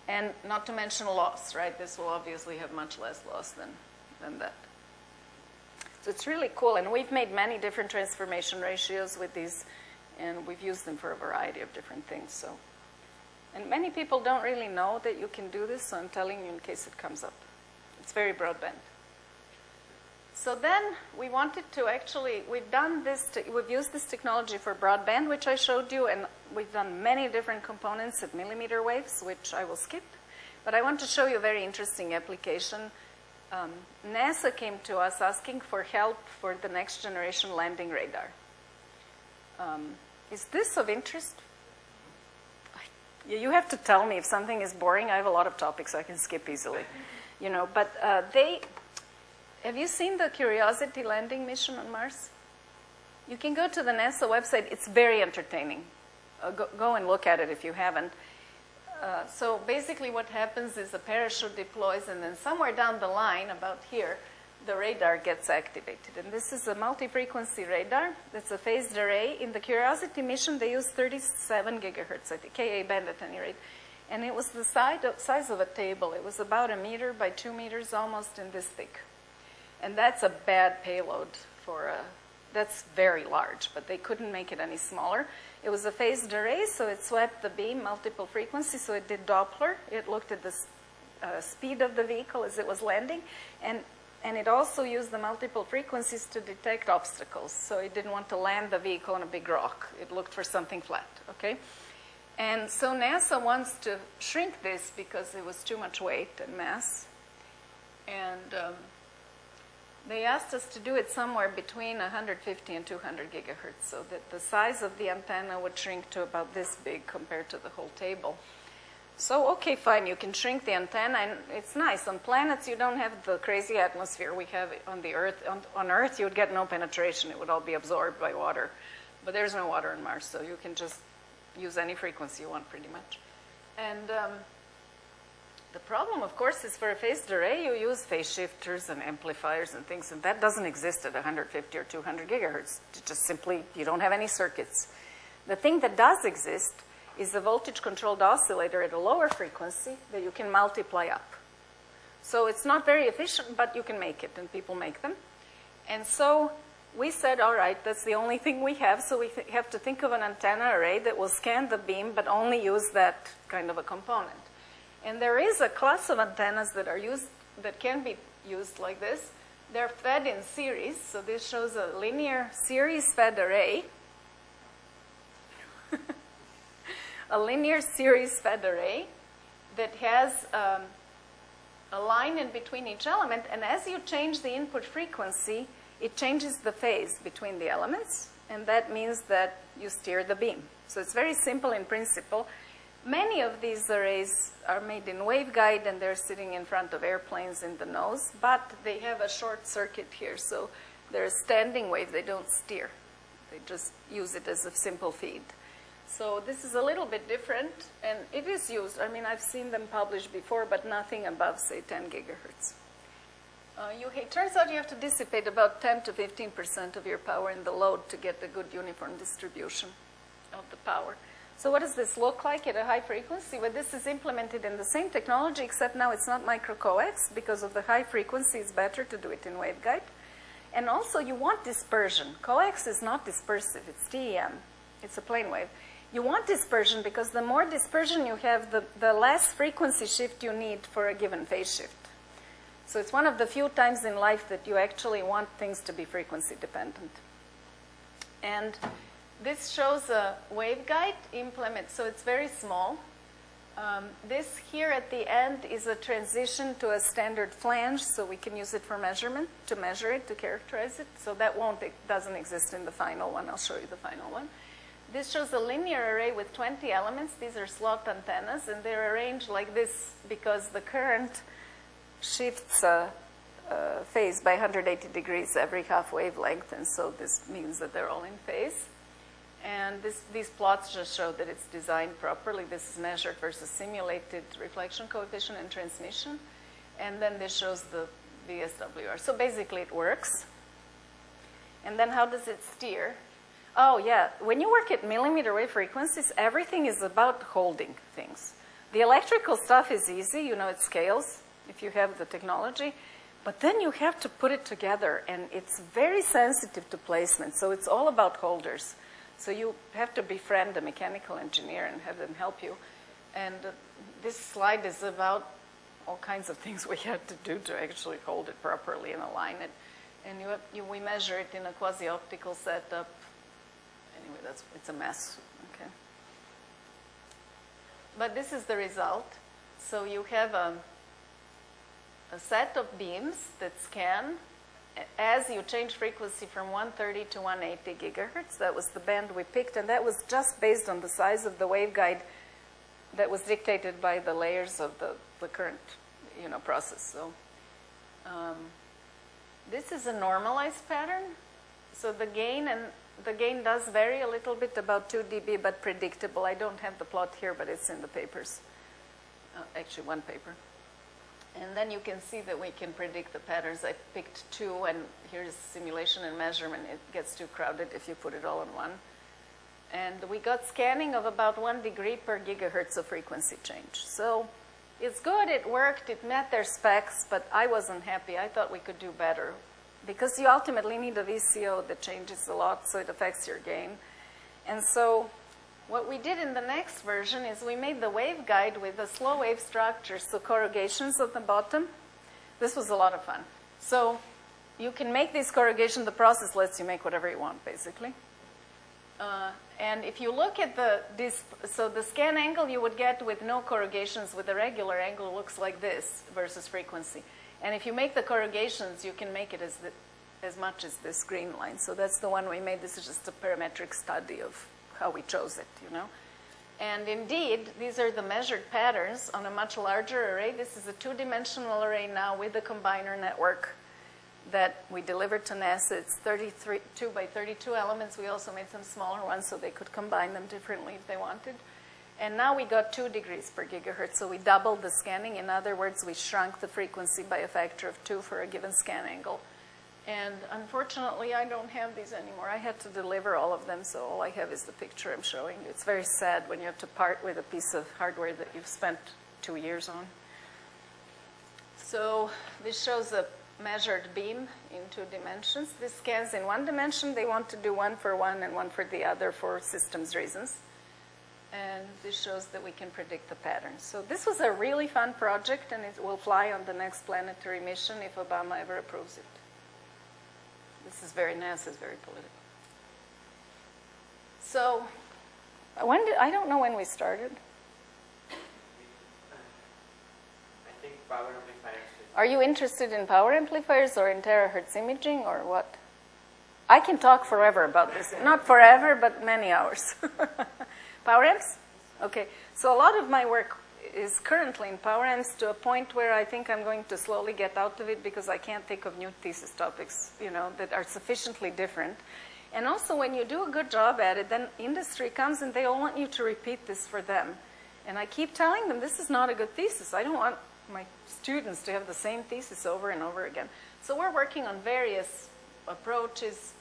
Speaker 2: And not to mention loss, right? This will obviously have much less loss than, than that. So it's really cool. And we've made many different transformation ratios with these, and we've used them for a variety of different things. So, And many people don't really know that you can do this, so I'm telling you in case it comes up. It's very broadband. So then we wanted to actually, we've done this, we've used this technology for broadband, which I showed you, and we've done many different components at millimeter waves, which I will skip. But I want to show you a very interesting application. Um, NASA came to us asking for help for the next generation landing radar. Um, is this of interest? You have to tell me if something is boring. I have a lot of topics I can skip easily, you know. But uh, they have you seen the Curiosity landing mission on Mars? You can go to the NASA website. It's very entertaining. Uh, go, go, and look at it if you haven't. Uh, so basically what happens is a parachute deploys and then somewhere down the line, about here, the radar gets activated. And this is a multi-frequency radar. It's a phased array. In the Curiosity mission, they used 37 gigahertz, I think, Ka band at any rate. And it was the of, size of a table. It was about a meter by two meters, almost in this thick. And that's a bad payload for a, that's very large, but they couldn't make it any smaller. It was a phased array, so it swept the beam multiple frequencies, so it did Doppler. It looked at the uh, speed of the vehicle as it was landing, and, and it also used the multiple frequencies to detect obstacles. So it didn't want to land the vehicle on a big rock. It looked for something flat, okay? And so NASA wants to shrink this because it was too much weight and mass. And um, they asked us to do it somewhere between 150 and 200 gigahertz so that the size of the antenna would shrink to about this big compared to the whole table. So, okay, fine, you can shrink the antenna, and it's nice. On planets, you don't have the crazy atmosphere we have on the Earth. On, on Earth, you would get no penetration. It would all be absorbed by water. But there's no water on Mars, so you can just use any frequency you want pretty much. And um, the problem, of course, is for a phased array, you use phase shifters and amplifiers and things, and that doesn't exist at 150 or 200 gigahertz. It just simply, you don't have any circuits. The thing that does exist is a voltage-controlled oscillator at a lower frequency that you can multiply up. So it's not very efficient, but you can make it, and people make them. And so we said, all right, that's the only thing we have, so we have to think of an antenna array that will scan the beam, but only use that kind of a component. And there is a class of antennas that are used, that can be used like this. They're fed in series, so this shows a linear series fed array. a linear series fed array that has um, a line in between each element, and as you change the input frequency, it changes the phase between the elements, and that means that you steer the beam. So it's very simple in principle. Many of these arrays are made in waveguide and they're sitting in front of airplanes in the nose, but they have a short circuit here, so they're a standing wave, they don't steer. They just use it as a simple feed. So this is a little bit different, and it is used. I mean, I've seen them published before, but nothing above, say, 10 gigahertz. Uh, you, it turns out you have to dissipate about 10 to 15% of your power in the load to get a good uniform distribution of the power. So what does this look like at a high frequency? Well, this is implemented in the same technology, except now it's not microcoax. Because of the high frequency, it's better to do it in waveguide. And also, you want dispersion. Coax is not dispersive. It's TEM. It's a plane wave. You want dispersion because the more dispersion you have, the, the less frequency shift you need for a given phase shift. So it's one of the few times in life that you actually want things to be frequency dependent. And this shows a waveguide implement, so it's very small. Um, this here at the end is a transition to a standard flange, so we can use it for measurement, to measure it, to characterize it. So that won't, it doesn't exist in the final one. I'll show you the final one. This shows a linear array with 20 elements. These are slot antennas, and they're arranged like this because the current shifts uh, uh, phase by 180 degrees every half wavelength, and so this means that they're all in phase. And this, these plots just show that it's designed properly. This is measured versus simulated reflection coefficient and transmission. And then this shows the VSWR. So basically it works. And then how does it steer? Oh yeah, when you work at millimeter wave frequencies, everything is about holding things. The electrical stuff is easy, you know, it scales if you have the technology. But then you have to put it together, and it's very sensitive to placement. So it's all about holders. So you have to befriend a mechanical engineer and have them help you. And uh, this slide is about all kinds of things we had to do to actually hold it properly and align it. And you, have, you, we measure it in a quasi-optical setup. Anyway, that's, it's a mess, okay? But this is the result. So you have a, a set of beams that scan as you change frequency from 130 to 180 gigahertz, that was the band we picked, and that was just based on the size of the waveguide that was dictated by the layers of the, the current, you know, process. So um, this is a normalized pattern. So the gain and the gain does vary a little bit, about 2 dB, but predictable. I don't have the plot here, but it's in the papers. Uh, actually, one paper. And then you can see that we can predict the patterns. I picked two, and here's simulation and measurement. It gets too crowded if you put it all in one. And we got scanning of about one degree per gigahertz of frequency change. So it's good, it worked, it met their specs, but I wasn't happy. I thought we could do better. Because you ultimately need a VCO that changes a lot, so it affects your gain. And so what we did in the next version is we made the waveguide with the slow wave structure, so corrugations at the bottom. This was a lot of fun. So you can make these corrugations, the process lets you make whatever you want, basically. Uh, and if you look at the, this, so the scan angle you would get with no corrugations with a regular angle looks like this versus frequency. And if you make the corrugations, you can make it as, the, as much as this green line. So that's the one we made. This is just a parametric study of how we chose it, you know. And indeed, these are the measured patterns on a much larger array. This is a two-dimensional array now with a combiner network that we delivered to NASA. It's 32 by 32 elements. We also made some smaller ones so they could combine them differently if they wanted. And now we got two degrees per gigahertz, so we doubled the scanning. In other words, we shrunk the frequency by a factor of two for a given scan angle. And unfortunately, I don't have these anymore. I had to deliver all of them, so all I have is the picture I'm showing you. It's very sad when you have to part with a piece of hardware that you've spent two years on. So this shows a measured beam in two dimensions. This scans in one dimension. They want to do one for one and one for the other for systems reasons. And this shows that we can predict the patterns. So this was a really fun project, and it will fly on the next planetary mission if Obama ever approves it. This is very NASA is very political. So, when did I don't know when we started.
Speaker 1: I think power amplifiers.
Speaker 2: Are you interested in power amplifiers or in terahertz imaging or what? I can talk forever about this. Not forever, but many hours. power amps? Okay. So a lot of my work is currently in power amps to a point where I think I'm going to slowly get out of it because I can't think of new thesis topics, you know, that are sufficiently different. And also when you do a good job at it, then industry comes and they all want you to repeat this for them. And I keep telling them, this is not a good thesis. I don't want my students to have the same thesis over and over again. So we're working on various approaches,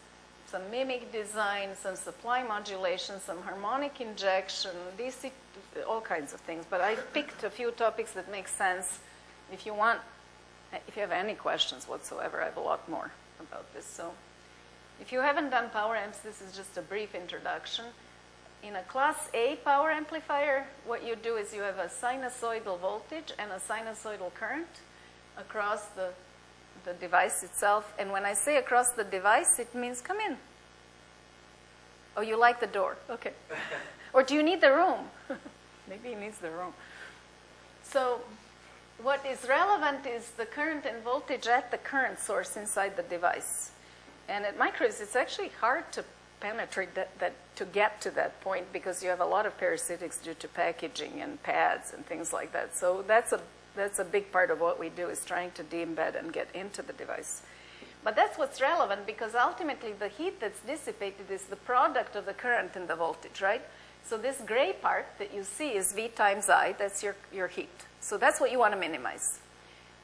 Speaker 2: some MMIC design, some supply modulation, some harmonic injection, DC, all kinds of things. But I picked a few topics that make sense. If you want, if you have any questions whatsoever, I have a lot more about this. So if you haven't done power amps, this is just a brief introduction. In a class A power amplifier, what you do is you have a sinusoidal voltage and a sinusoidal current across the the device itself. And when I say across the device, it means come in. Oh, you like the door? Okay. or do you need the room? Maybe he needs the room. So what is relevant is the current and voltage at the current source inside the device. And at microwaves, it's actually hard to penetrate that, that to get to that point because you have a lot of parasitics due to packaging and pads and things like that. So that's a that's a big part of what we do is trying to de-embed and get into the device. But that's what's relevant because ultimately the heat that's dissipated is the product of the current and the voltage, right? So this gray part that you see is V times I, that's your, your heat. So that's what you want to minimize.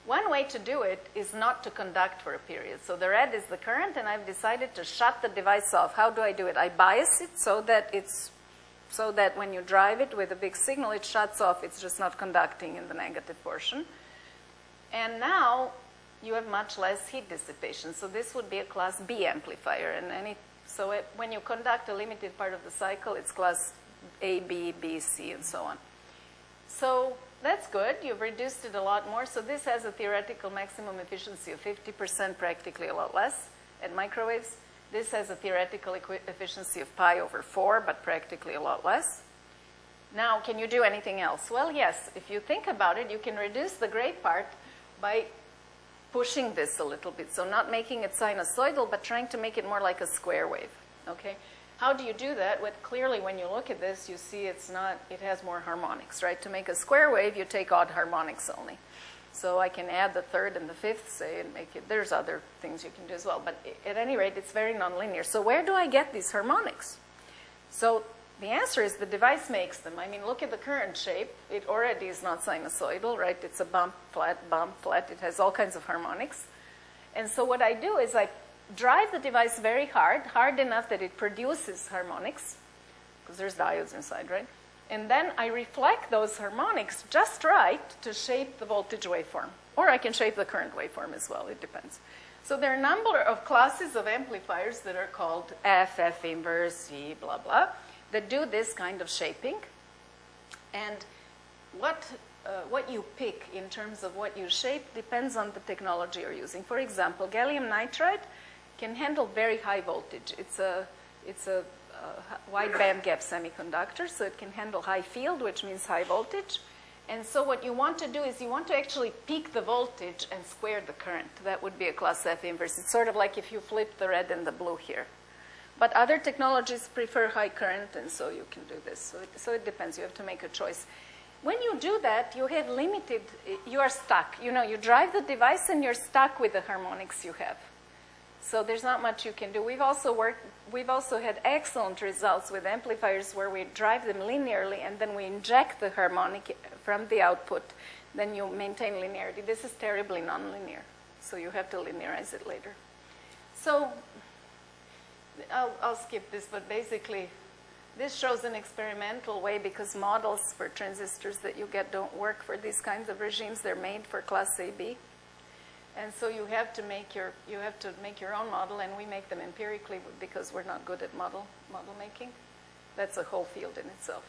Speaker 2: One way to do it is not to conduct for a period. So the red is the current and I've decided to shut the device off. How do I do it? I bias it so that it's so that when you drive it with a big signal, it shuts off. It's just not conducting in the negative portion. And now you have much less heat dissipation. So this would be a class B amplifier. And any, so it, when you conduct a limited part of the cycle, it's class A, B, B, C, and so on. So that's good. You've reduced it a lot more. So this has a theoretical maximum efficiency of 50%, practically a lot less at microwaves. This has a theoretical efficiency of pi over 4, but practically a lot less. Now, can you do anything else? Well, yes. If you think about it, you can reduce the gray part by pushing this a little bit. So not making it sinusoidal, but trying to make it more like a square wave. Okay? How do you do that? Well, clearly, when you look at this, you see it's not, it has more harmonics, right? To make a square wave, you take odd harmonics only. So I can add the third and the fifth, say, and make it, there's other things you can do as well. But at any rate, it's very nonlinear. So where do I get these harmonics? So the answer is the device makes them. I mean, look at the current shape. It already is not sinusoidal, right? It's a bump, flat, bump, flat. It has all kinds of harmonics. And so what I do is I drive the device very hard, hard enough that it produces harmonics, because there's diodes inside, right? And then I reflect those harmonics just right to shape the voltage waveform. Or I can shape the current waveform as well, it depends. So there are a number of classes of amplifiers that are called F, F inverse, V, blah, blah, that do this kind of shaping. And what, uh, what you pick in terms of what you shape depends on the technology you're using. For example, gallium nitride can handle very high voltage. It's a, it's a wide band gap semiconductor, so it can handle high field, which means high voltage. And so what you want to do is you want to actually peak the voltage and square the current. That would be a class F inverse. It's sort of like if you flip the red and the blue here. But other technologies prefer high current, and so you can do this. So it, so it depends. You have to make a choice. When you do that, you have limited, you are stuck. You know, you drive the device and you're stuck with the harmonics you have. So there's not much you can do. We've also worked, we've also had excellent results with amplifiers where we drive them linearly and then we inject the harmonic from the output. Then you maintain linearity. This is terribly nonlinear, so you have to linearize it later. So I'll, I'll skip this, but basically this shows an experimental way because models for transistors that you get don't work for these kinds of regimes. They're made for class AB. And so you have to make your you have to make your own model, and we make them empirically because we're not good at model model making. That's a whole field in itself.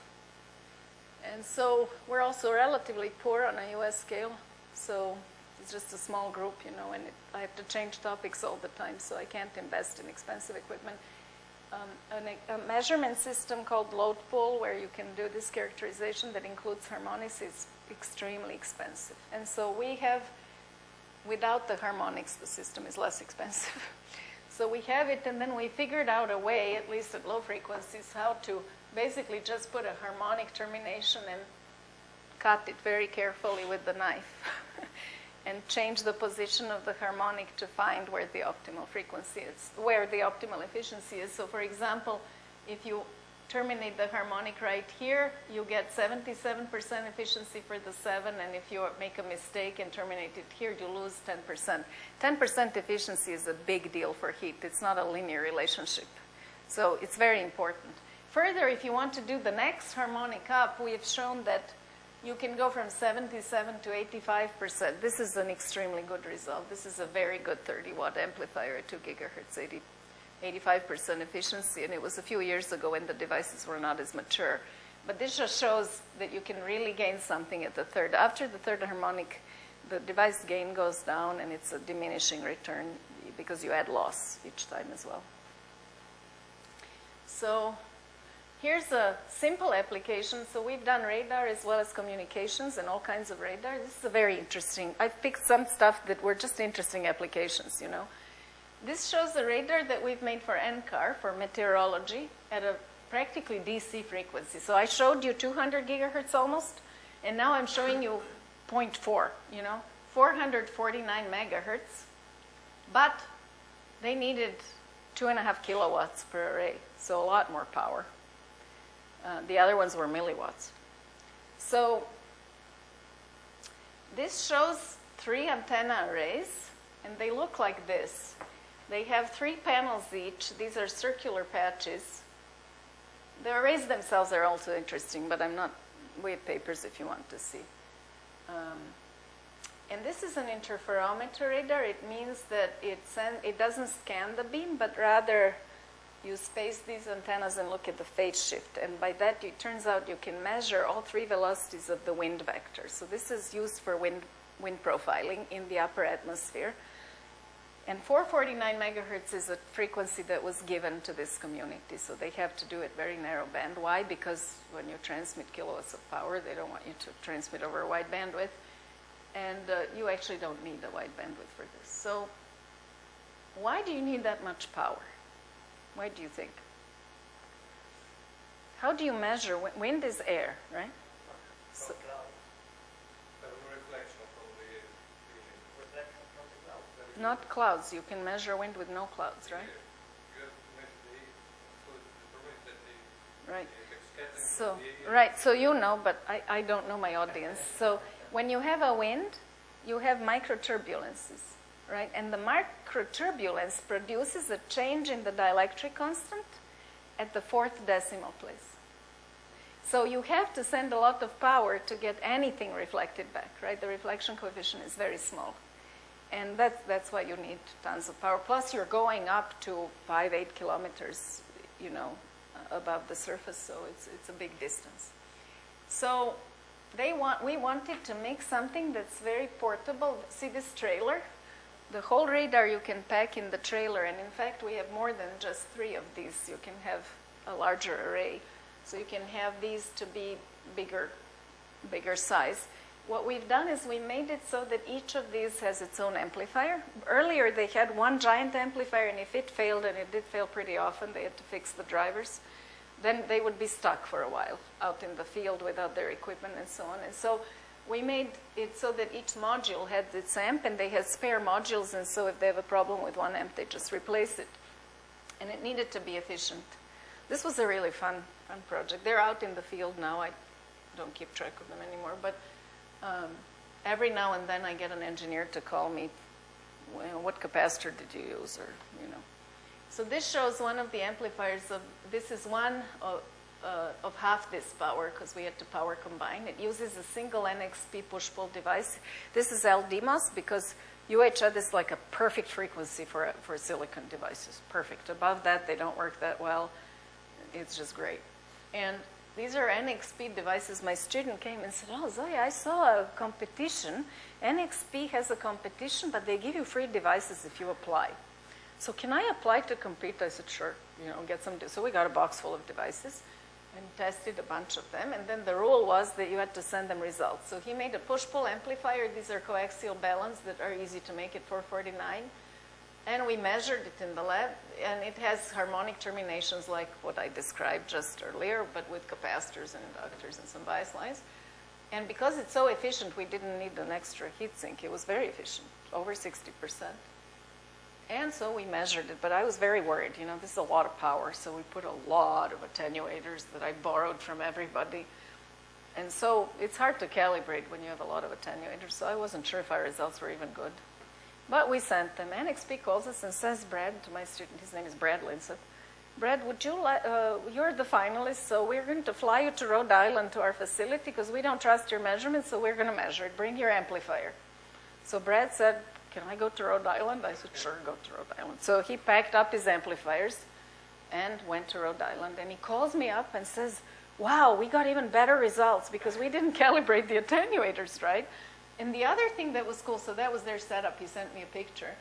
Speaker 2: And so we're also relatively poor on a U.S. scale. So it's just a small group, you know, and it, I have to change topics all the time, so I can't invest in expensive equipment. Um, an, a measurement system called load pull, where you can do this characterization that includes harmonics, is extremely expensive. And so we have without the harmonics, the system is less expensive. so we have it, and then we figured out a way, at least at low frequencies, how to basically just put a harmonic termination and cut it very carefully with the knife and change the position of the harmonic to find where the optimal frequency is, where the optimal efficiency is. So for example, if you terminate the harmonic right here, you get 77% efficiency for the 7, and if you make a mistake and terminate it here, you lose 10%. 10% efficiency is a big deal for heat. It's not a linear relationship. So it's very important. Further, if you want to do the next harmonic up, we have shown that you can go from 77 to 85%. This is an extremely good result. This is a very good 30 watt amplifier at 2 gigahertz, 80 85% efficiency, and it was a few years ago when the devices were not as mature. But this just shows that you can really gain something at the third. After the third harmonic, the device gain goes down, and it's a diminishing return because you add loss each time as well. So here's a simple application. So we've done radar as well as communications and all kinds of radar. This is a very interesting. I picked some stuff that were just interesting applications, you know. This shows the radar that we've made for NCAR, for meteorology, at a practically DC frequency. So I showed you 200 gigahertz almost, and now I'm showing you 0.4, you know, 449 megahertz. But they needed two and a half kilowatts per array, so a lot more power. Uh, the other ones were milliwatts. So this shows three antenna arrays, and they look like this. They have three panels each. These are circular patches. The arrays themselves are also interesting, but I'm not, we have papers if you want to see. Um, and this is an interferometer radar. It means that it, send, it doesn't scan the beam, but rather you space these antennas and look at the phase shift. And by that, it turns out you can measure all three velocities of the wind vector. So this is used for wind, wind profiling in the upper atmosphere. And 449 megahertz is a frequency that was given to this community. So they have to do it very narrow band. Why? Because when you transmit kilowatts of power, they don't want you to transmit over a wide bandwidth. And uh, you actually don't need a wide bandwidth for this. So why do you need that much power? Why do you think? How do you measure? Wind is air, right?
Speaker 3: So, reflection from the
Speaker 4: Reflection from the cloud.
Speaker 2: Not clouds. You can measure wind with no clouds, right? Right. So, right, so you know, but I, I don't know my audience. So when you have a wind, you have microturbulences, right? And the microturbulence produces a change in the dielectric constant at the fourth decimal place. So you have to send a lot of power to get anything reflected back, right? The reflection coefficient is very small. And that's, that's why you need tons of power. Plus, you're going up to five, eight kilometers, you know, above the surface, so it's, it's a big distance. So they want, we wanted to make something that's very portable. See this trailer? The whole radar you can pack in the trailer, and in fact, we have more than just three of these. You can have a larger array. So you can have these to be bigger, bigger size. What we've done is we made it so that each of these has its own amplifier. Earlier they had one giant amplifier and if it failed, and it did fail pretty often, they had to fix the drivers, then they would be stuck for a while out in the field without their equipment and so on. And so we made it so that each module had its amp and they had spare modules and so if they have a problem with one amp, they just replace it. And it needed to be efficient. This was a really fun, fun project. They're out in the field now. I don't keep track of them anymore, but um, every now and then I get an engineer to call me, well, what capacitor did you use, or you know. So this shows one of the amplifiers of. This is one of, uh, of half this power because we had to power combine. It uses a single NXP push-pull device. This is LDMOS because UHF is like a perfect frequency for for silicon devices. Perfect. Above that, they don't work that well. It's just great. And these are NXP devices. My student came and said, oh, Zoe, I saw a competition. NXP has a competition, but they give you free devices if you apply. So can I apply to compete? I said, sure, you know, get some. So we got a box full of devices and tested a bunch of them. And then the rule was that you had to send them results. So he made a push-pull amplifier. These are coaxial baluns that are easy to make at 449. And we measured it in the lab, and it has harmonic terminations like what I described just earlier, but with capacitors and inductors and some bias lines. And because it's so efficient, we didn't need an extra heatsink. It was very efficient, over 60%. And so we measured it, but I was very worried. You know, this is a lot of power, so we put a lot of attenuators that I borrowed from everybody. And so it's hard to calibrate when you have a lot of attenuators, so I wasn't sure if our results were even good. But we sent them. NXP calls us and says, Brad, to my student, his name is Brad Linsett, Brad, would you like, uh, you're the finalist, so we're going to fly you to Rhode Island to our facility because we don't trust your measurements, so we're going to measure it. Bring your amplifier. So Brad said, can I go to Rhode Island? I said, sure, go to Rhode Island. So he packed up his amplifiers and went to Rhode Island. And he calls me up and says, wow, we got even better results because we didn't calibrate the attenuators, right? And the other thing that was cool, so that was their setup. He sent me a picture.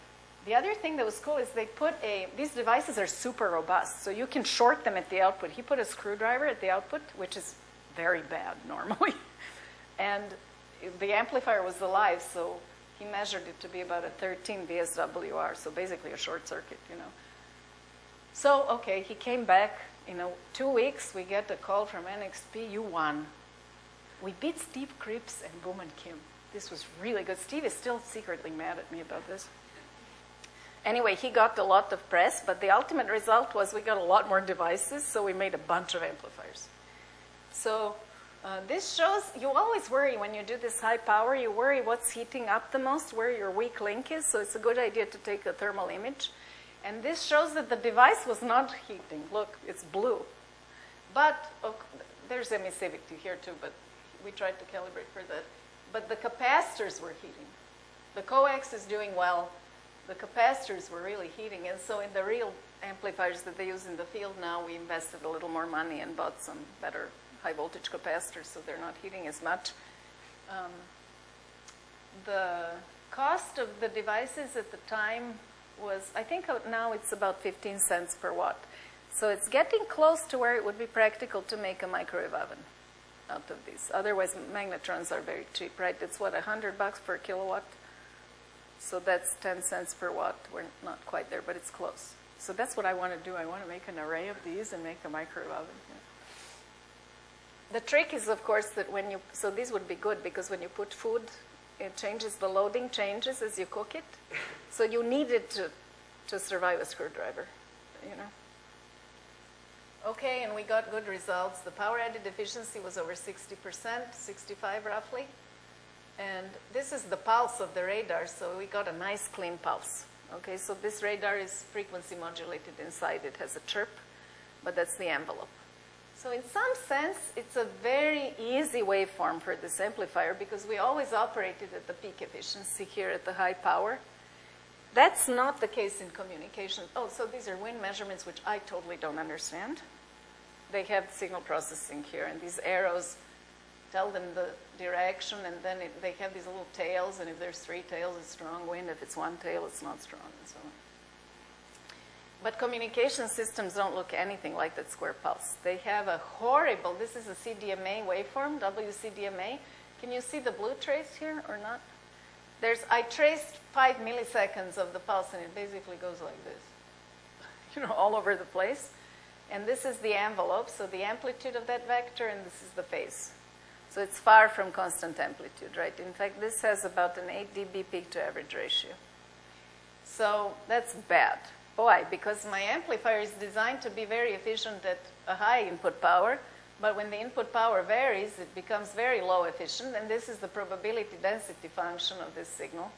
Speaker 2: the other thing that was cool is they put a, these devices are super robust, so you can short them at the output. He put a screwdriver at the output, which is very bad normally. And the amplifier was alive, so he measured it to be about a 13 VSWR, so basically a short circuit, you know. So, okay, he came back, you know, two weeks, we get a call from NXP, you won. We beat Steve Cripps and Boom and Kim. This was really good. Steve is still secretly mad at me about this. Anyway, he got a lot of press, but the ultimate result was we got a lot more devices, so we made a bunch of amplifiers. So uh, this shows, you always worry when you do this high power, you worry what's heating up the most, where your weak link is, so it's a good idea to take a thermal image. And this shows that the device was not heating. Look, it's blue. But oh, there's emissivity here too, but we tried to calibrate for that. But the capacitors were heating. The coax is doing well. The capacitors were really heating. And so in the real amplifiers that they use in the field now, we invested a little more money and bought some better high voltage capacitors so they're not heating as much. Um, the cost of the devices at the time was, I think uh, now it's about 15 cents per watt. So it's getting close to where it would be practical to make a microwave oven out of these. Otherwise, magnetrons are very cheap, right? It's what, 100 bucks per kilowatt? So that's 10 cents per watt. We're not quite there, but it's close. So that's what I want to do. I want to make an array of these and make a microwave oven. The trick is, of course, that when you, so these would be good because when you put food, it changes, the loading changes as you cook it. So you need it to, to survive a screwdriver, you know. Okay, and we got good results. The power added efficiency was over 60%, 65 roughly. And this is the pulse of the radar, so we got a nice clean pulse. Okay, so this radar is frequency modulated inside. It has a chirp, but that's the envelope. So in some sense, it's a very easy waveform for this amplifier because we always operated at the peak efficiency here at the high power. That's not the case in communication. Oh, so these are wind measurements, which I totally don't understand. They have signal processing here, and these arrows tell them the direction, and then it, they have these little tails, and if there's three tails, it's strong wind. If it's one tail, it's not strong, and so on. But communication systems don't look anything like that square pulse. They have a horrible, this is a CDMA waveform, WCDMA. Can you see the blue trace here or not? There's, I traced five milliseconds of the pulse and it basically goes like this, you know, all over the place. And this is the envelope, so the amplitude of that vector, and this is the phase. So it's far from constant amplitude, right? In fact, this has about an 8 dB peak to average ratio. So that's bad. Why? Because my amplifier is designed to be very efficient at a high input power, but when the input power varies, it becomes very low efficient, and this is the probability density function of this signal.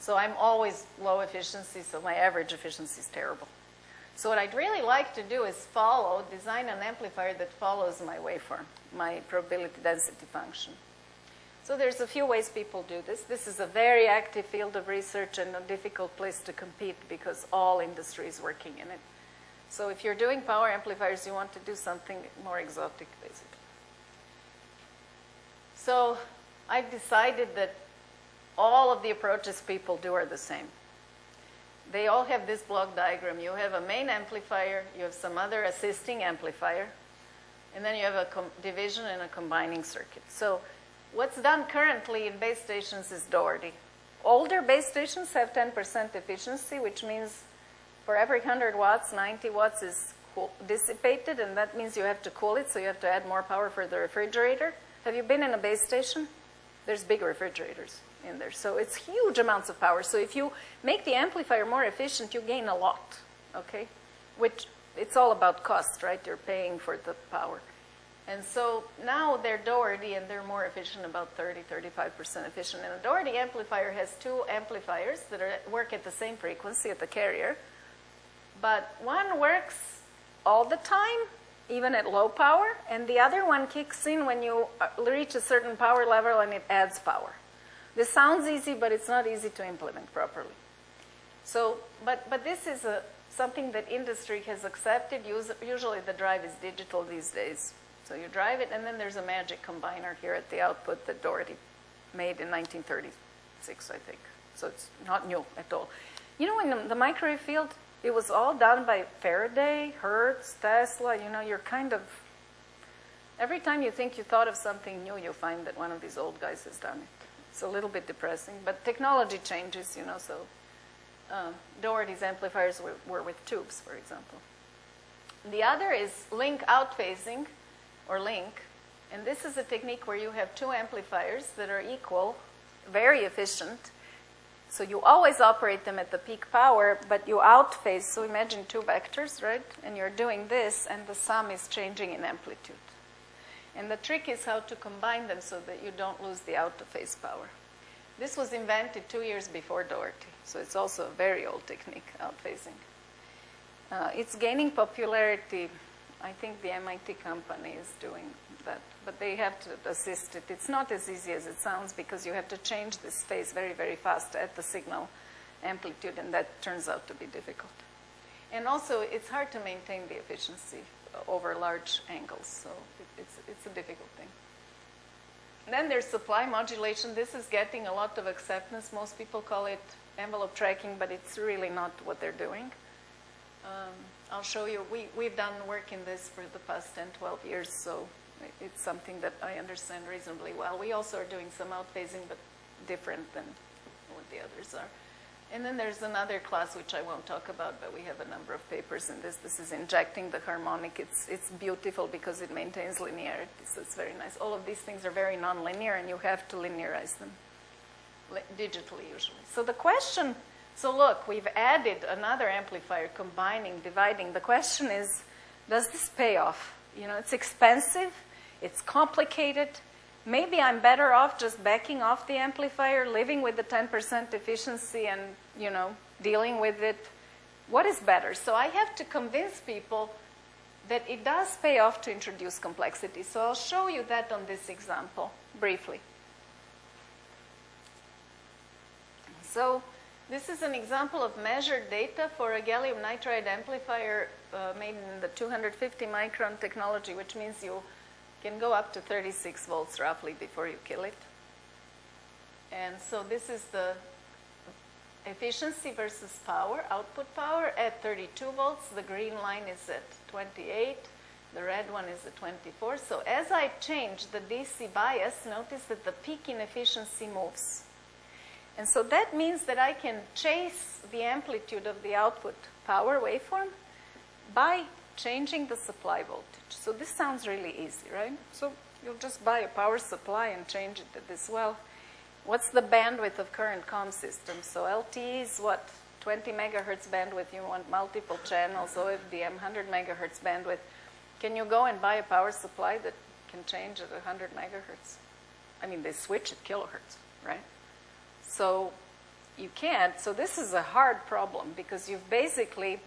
Speaker 2: So I'm always low efficiency, so my average efficiency is terrible. So what I'd really like to do is follow, design an amplifier that follows my waveform, my probability density function. So there's a few ways people do this. This is a very active field of research and a difficult place to compete because all industry is working in it. So if you're doing power amplifiers, you want to do something more exotic, basically. So I've decided that all of the approaches people do are the same. They all have this block diagram. You have a main amplifier, you have some other assisting amplifier, and then you have a division and a combining circuit. So What's done currently in base stations is Doherty. Older base stations have 10% efficiency, which means for every 100 watts, 90 watts is dissipated, and that means you have to cool it, so you have to add more power for the refrigerator. Have you been in a base station? There's big refrigerators in there, so it's huge amounts of power. So if you make the amplifier more efficient, you gain a lot, okay? Which, it's all about cost, right? You're paying for the power. And so now they're Doherty and they're more efficient, about 30, 35% efficient. And a Doherty amplifier has two amplifiers that are, work at the same frequency at the carrier. But one works all the time, even at low power, and the other one kicks in when you uh, reach a certain power level and it adds power. This sounds easy, but it's not easy to implement properly. So, but, but this is a, something that industry has accepted. Usually the drive is digital these days. So you drive it, and then there's a magic combiner here at the output that Doherty made in 1936, I think. So it's not new at all. You know, in the, the microwave field, it was all done by Faraday, Hertz, Tesla. You know, you're kind of every time you think you thought of something new, you find that one of these old guys has done it. It's a little bit depressing, but technology changes, you know. So um, Doherty's amplifiers were, were with tubes, for example. The other is LINC outphasing, or LINC, and this is a technique where you have two amplifiers that are equal, very efficient. So you always operate them at the peak power, but you outphase. So imagine two vectors, right? And you're doing this, and the sum is changing in amplitude. And the trick is how to combine them so that you don't lose the out of phase power. This was invented two years before Doherty, so it's also a very old technique, outphasing. Uh, it's gaining popularity. I think the MIT company is doing that, but they have to assist it. It's not as easy as it sounds because you have to change this phase very, very fast at the signal amplitude, and that turns out to be difficult. And also, it's hard to maintain the efficiency over large angles, so it's, it's a difficult thing. Then there's supply modulation. This is getting a lot of acceptance. Most people call it envelope tracking, but it's really not what they're doing. Um, I'll show you. We, we've done work in this for the past 10, 12 years, so it's something that I understand reasonably well. We also are doing some outphasing, but different than what the others are. And then there's another class which I won't talk about, but we have a number of papers in this. This is injecting the harmonic. It's, it's beautiful because it maintains linearity, so it's very nice. All of these things are very nonlinear, and you have to linearize them digitally usually. So the question, so look, we've added another amplifier, combining, dividing. The question is, does this pay off? You know, it's expensive, it's complicated, maybe I'm better off just backing off the amplifier, living with the 10% efficiency and, you know, dealing with it. What is better? So I have to convince people that it does pay off to introduce complexity. So I'll show you that on this example briefly. So this is an example of measured data for a gallium nitride amplifier uh, made in the 250 micron technology, which means you can go up to 36 volts roughly before you kill it. And so this is the efficiency versus power, output power at 32 volts. The green line is at 28. The red one is at 24. So as I change the DC bias, notice that the peak in efficiency moves. And so that means that I can chase the amplitude of the output power waveform by changing the supply voltage. So this sounds really easy, right? So you'll just buy a power supply and change it this. Well, what's the bandwidth of current com systems? So LTE is what? 20 megahertz bandwidth. You want multiple channels. OFDM, 100 megahertz bandwidth. Can you go and buy a power supply that can change at 100 megahertz? I mean, they switch at kilohertz, right? So you can't. So this is a hard problem because you've basically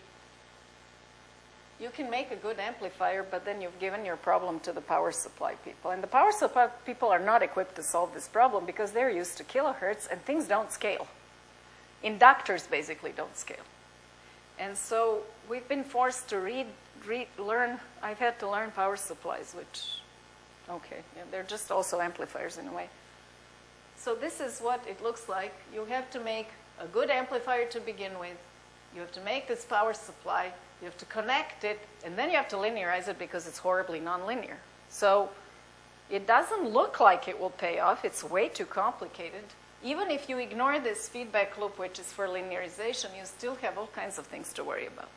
Speaker 2: you can make a good amplifier, but then you've given your problem to the power supply people. And the power supply people are not equipped to solve this problem because they're used to kilohertz and things don't scale. Inductors basically don't scale. And so we've been forced to read, read learn, I've had to learn power supplies, which, okay, yeah, they're just also amplifiers in a way. So this is what it looks like. You have to make a good amplifier to begin with. You have to make this power supply you have to connect it, and then you have to linearize it because it's horribly nonlinear. So it doesn't look like it will pay off. It's way too complicated. Even if you ignore this feedback loop, which is for linearization, you still have all kinds of things to worry about.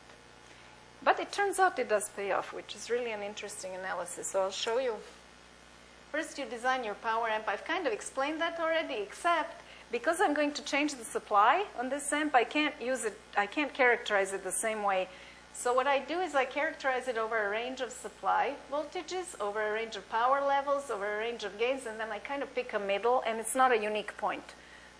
Speaker 2: But it turns out it does pay off, which is really an interesting analysis. So I'll show you. First, you design your power amp. I've kind of explained that already, except because I'm going to change the supply on this amp, I can't use it, I can't characterize it the same way so what I do is I characterize it over a range of supply voltages, over a range of power levels, over a range of gains, and then I kind of pick a middle, and it's not a unique point.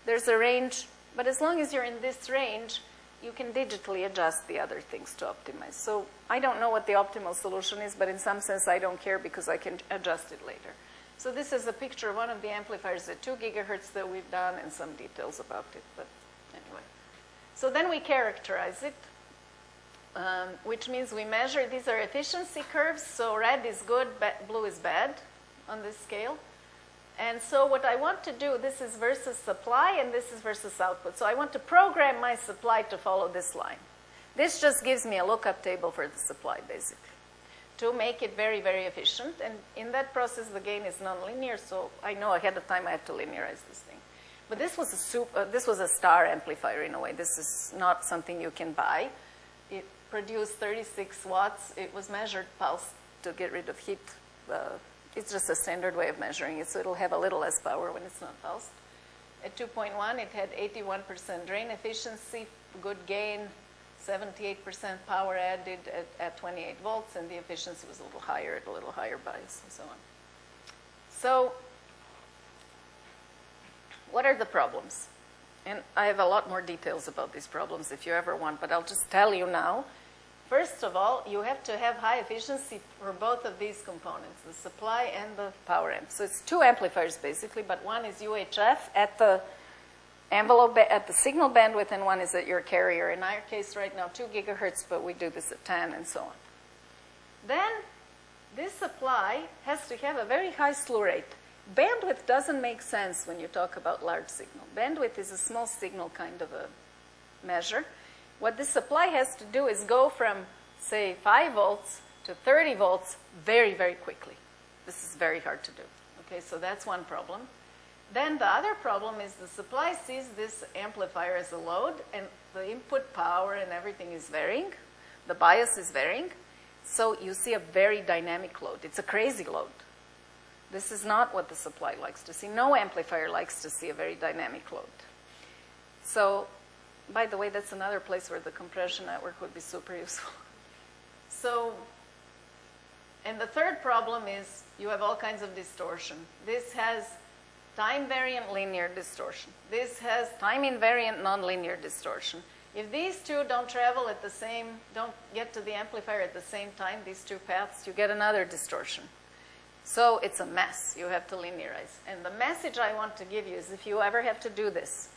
Speaker 2: There's a range, but as long as you're in this range, you can digitally adjust the other things to optimize. So I don't know what the optimal solution is, but in some sense I don't care because I can adjust it later. So this is a picture of one of the amplifiers at 2 gigahertz that we've done and some details about it, but anyway. So then we characterize it um, which means we measure, these are efficiency curves, so red is good, but blue is bad on this scale. And so what I want to do, this is versus supply and this is versus output. So I want to program my supply to follow this line. This just gives me a lookup table for the supply, basically, to make it very, very efficient. And in that process, the gain is nonlinear, so I know ahead of time I have to linearize this thing. But this was a super, uh, this was a star amplifier in a way. This is not something you can buy. It produced 36 watts. It was measured pulse to get rid of heat. Uh, it's just a standard way of measuring it, so it'll have a little less power when it's not pulsed. At 2.1, it had 81% drain efficiency, good gain, 78% power added at, at 28 volts, and the efficiency was a little higher at a little higher bias and so on. So what are the problems? And I have a lot more details about these problems if you ever want, but I'll just tell you now. First of all, you have to have high efficiency for both of these components, the supply and the power amp. So it's two amplifiers basically, but one is UHF at the envelope at the signal bandwidth and one is at your carrier. In our case right now, 2 gigahertz, but we do this at 10 and so on. Then this supply has to have a very high slew rate. Bandwidth doesn't make sense when you talk about large signal. Bandwidth is a small signal kind of a measure. What this supply has to do is go from, say, 5 volts to 30 volts very, very quickly. This is very hard to do. Okay, so that's one problem. Then the other problem is the supply sees this amplifier as a load and the input power and everything is varying. The bias is varying. So you see a very dynamic load. It's a crazy load. This is not what the supply likes to see. No amplifier likes to see a very dynamic load. So, by the way, that's another place where the compression network would be super useful. So, and the third problem is you have all kinds of distortion. This has time variant linear distortion. This has time invariant nonlinear distortion. If these two don't travel at the same, don't get to the amplifier at the same time, these two paths, you get another distortion. So it's a mess. You have to linearize. And the message I want to give you is if you ever have to do this,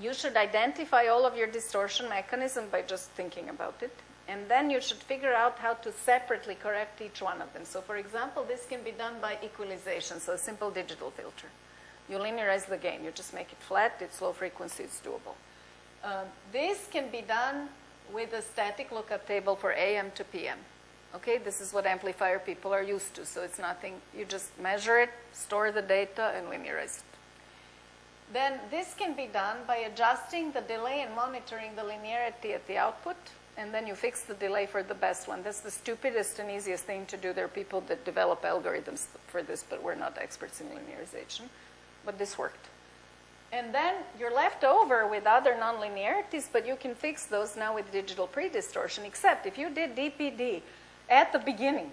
Speaker 2: you should identify all of your distortion mechanism by just thinking about it. And then you should figure out how to separately correct each one of them. So for example, this can be done by equalization, so a simple digital filter. You linearize the gain. You just make it flat. It's low frequency. It's doable. Uh, this can be done with a static lookup table for AM to PM. Okay, this is what amplifier people are used to. So it's nothing, you just measure it, store the data, and linearize it. Then this can be done by adjusting the delay and monitoring the linearity at the output, and then you fix the delay for the best one. That's the stupidest and easiest thing to do. There are people that develop algorithms for this, but we're not experts in linearization. But this worked. And then you're left over with other nonlinearities, but you can fix those now with digital pre-distortion, except if you did DPD, at the beginning,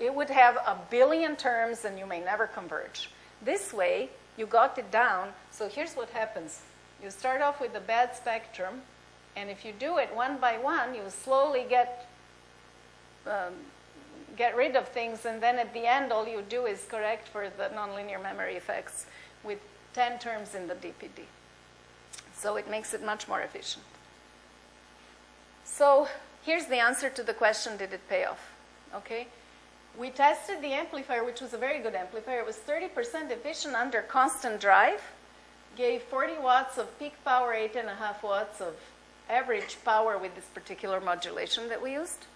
Speaker 2: it would have a billion terms and you may never converge. This way, you got it down. So here's what happens. You start off with a bad spectrum, and if you do it one by one, you slowly get, um, get rid of things, and then at the end, all you do is correct for the nonlinear memory effects with 10 terms in the DPD. So it makes it much more efficient. So Here's the answer to the question, did it pay off? Okay? We tested the amplifier, which was a very good amplifier. It was 30% efficient under constant drive, gave 40 watts of peak power, 8.5 watts of average power with this particular modulation that we used,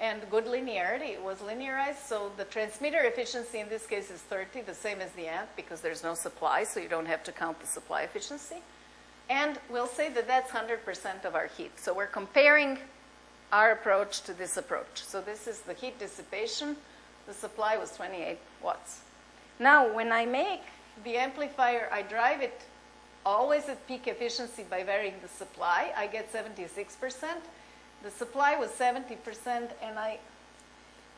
Speaker 2: and good linearity. It was linearized, so the transmitter efficiency in this case is 30, the same as the amp, because there's no supply, so you don't have to count the supply efficiency. And we'll say that that's 100% of our heat. So we're comparing our approach to this approach. So this is the heat dissipation. The supply was 28 watts. Now, when I make the amplifier, I drive it always at peak efficiency by varying the supply. I get 76%. The supply was 70%, and I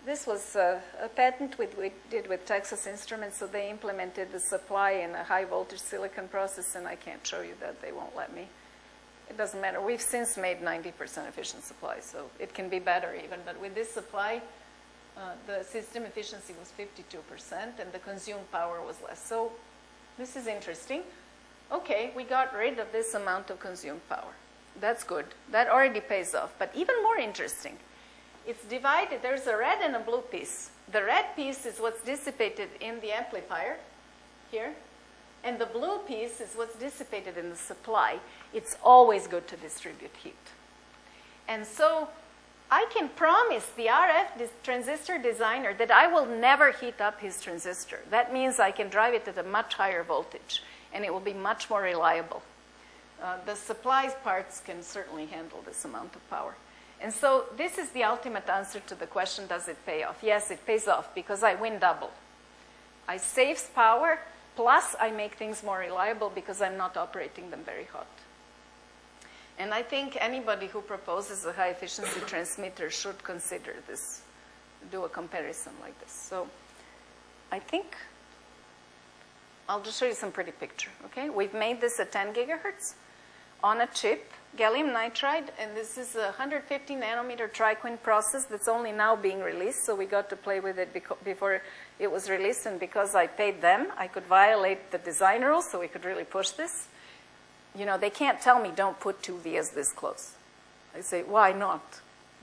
Speaker 2: this was a, a patent we, we did with Texas Instruments, so they implemented the supply in a high voltage silicon process, and I can't show you that. They won't let me it doesn't matter. We've since made 90% efficient supply, so it can be better even. But with this supply, uh, the system efficiency was 52% and the consumed power was less. So this is interesting. Okay, we got rid of this amount of consumed power. That's good. That already pays off. But even more interesting, it's divided. There's a red and a blue piece. The red piece is what's dissipated in the amplifier. here. And the blue piece is what's dissipated in the supply. It's always good to distribute heat. And so I can promise the RF transistor designer that I will never heat up his transistor. That means I can drive it at a much higher voltage and it will be much more reliable. Uh, the supplies parts can certainly handle this amount of power. And so this is the ultimate answer to the question, does it pay off? Yes, it pays off because I win double. I save power, plus I make things more reliable because I'm not operating them very hot. And I think anybody who proposes a high efficiency transmitter should consider this, do a comparison like this. So I think I'll just show you some pretty picture, okay? We've made this at 10 gigahertz on a chip, gallium nitride, and this is a 150 nanometer TriQuint process that's only now being released, so we got to play with it before it was released, and because I paid them, I could violate the design rules, so we could really push this. You know, they can't tell me don't put two vias this close. I say, why not?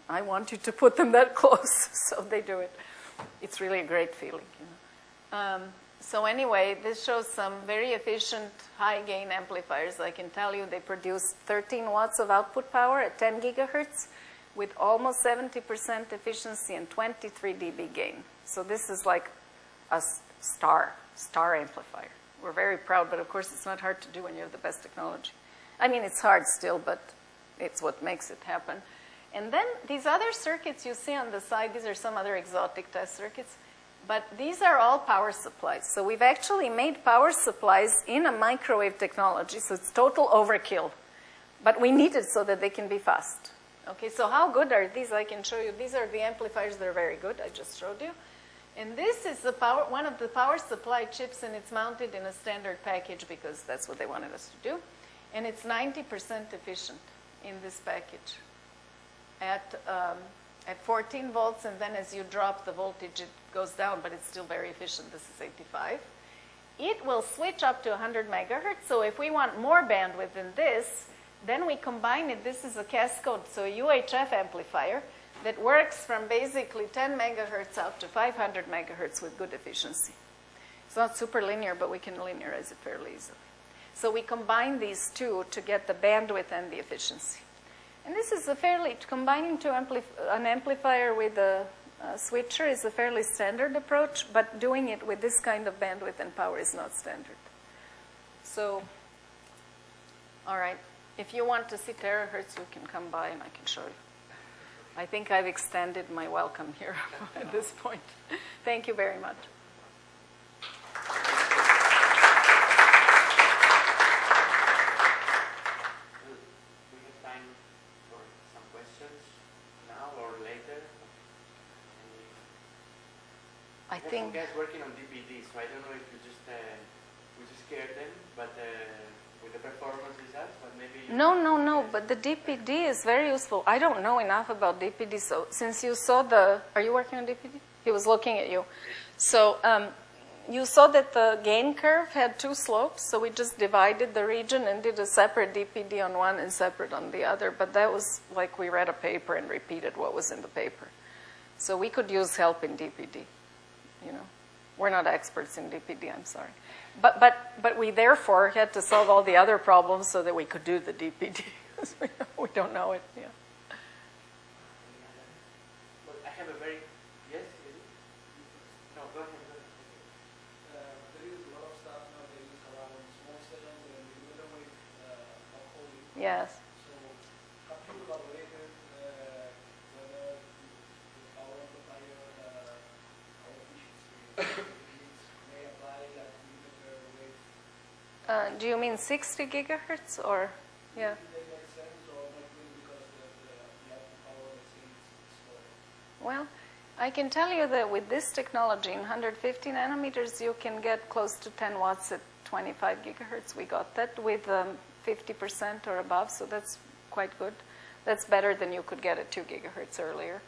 Speaker 2: I want you to put them that close, so they do it. It's really a great feeling, you know. Um, so anyway, this shows some very efficient high gain amplifiers. I can tell you they produce 13 watts of output power at 10 gigahertz with almost 70% efficiency and 23 dB gain. So this is like a star, star amplifier. We're very proud, but of course it's not hard to do when you have the best technology. I mean, it's hard still, but it's what makes it happen. And then these other circuits you see on the side, these are some other exotic test circuits. But these are all power supplies. So we've actually made power supplies in a microwave technology, so it's total overkill. But we need it so that they can be fast. Okay, so how good are these? I can show you. These are the amplifiers that are very good. I just showed you. And this is the power, one of the power supply chips, and it's mounted in a standard package because that's what they wanted us to do. And it's 90% efficient in this package at, um, at 14 volts, and then as you drop the voltage, it goes down, but it's still very efficient. This is 85. It will switch up to 100 megahertz, so if we want more bandwidth than this, then we combine it. This is a cascode, so a UHF amplifier that works from basically 10 megahertz out to 500 megahertz with good efficiency. It's not super linear, but we can linearize it fairly easily. So we combine these two to get the bandwidth and the efficiency. And this is a fairly, combining two ampli- an amplifier with a, a switcher is a fairly standard approach, but doing it with this kind of bandwidth and power is not standard. So, all right, if you want to see terahertz, you can come by and I can show you. I think I've extended my welcome here at this point. Thank you very much.
Speaker 1: We we have time for some questions now or later.
Speaker 2: I think.
Speaker 1: guys working on DPD, so I don't know if you just uh, we just scared them, but uh, with the performance results, but maybe.
Speaker 2: No, no, no, but the DPD is very useful. I don't know enough about DPD, so since you saw the, are you working on DPD? He was looking at you. So um, you saw that the gain curve had two slopes, so we just divided the region and did a separate DPD on one and separate on the other, but that was like we read a paper and repeated what was in the paper. So we could use help in DPD, you know. We're not experts in DPD, I'm sorry. But, but, but we therefore had to solve all the other problems so that we could do the DPD. we don't know it, yeah.
Speaker 1: Well, I have a very yes. is it? No, go ahead. Go ahead.
Speaker 4: Uh, there is a lot of stuff nowadays around small cells and millimeter uh, alcohol.
Speaker 2: Yes.
Speaker 4: So have you evaluated uh, whether the, the power amplifier uh, power efficiency needs may apply at millimeter wave?
Speaker 2: Uh, do you mean 60 gigahertz or, yeah? Well, I can tell you that with this technology in 150 nanometers, you can get close to 10 watts at 25 gigahertz. We got that with um, 50% or above, so that's quite good. That's better than you could get at 2 gigahertz earlier.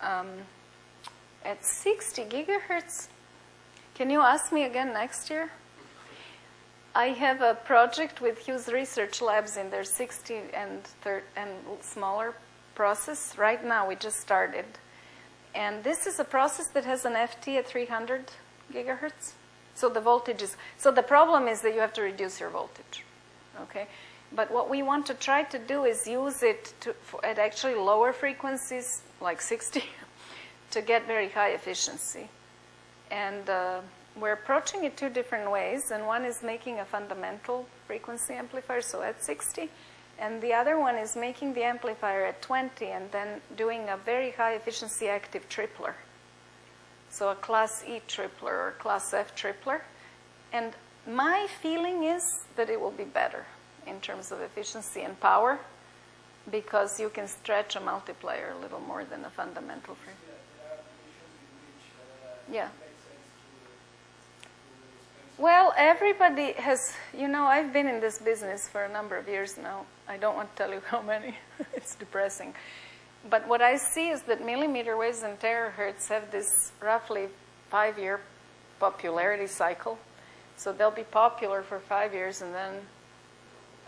Speaker 2: Um, at 60 gigahertz, can you ask me again next year? I have a project with Hughes Research Labs in their 60 and, and smaller process. Right now, we just started. And this is a process that has an FT at 300 gigahertz. So the voltage is, so the problem is that you have to reduce your voltage, okay? But what we want to try to do is use it to, at actually lower frequencies, like 60, to get very high efficiency. And uh, we're approaching it two different ways, and one is making a fundamental frequency amplifier, so at 60, and the other one is making the amplifier at 20 and then doing a very high efficiency active tripler. So a class E tripler or class F tripler. And my feeling is that it will be better in terms of efficiency and power because you can stretch a multiplier a little more than a fundamental frame.
Speaker 4: Yeah, there are applications in which uh,
Speaker 2: Yeah.
Speaker 4: it makes sense to, to spend
Speaker 2: Well, everybody has, you know, I've been in this business for a number of years now. I don't want to tell you how many, it's depressing. But what I see is that millimeter waves and terahertz have this roughly five year popularity cycle. So they'll be popular for five years and then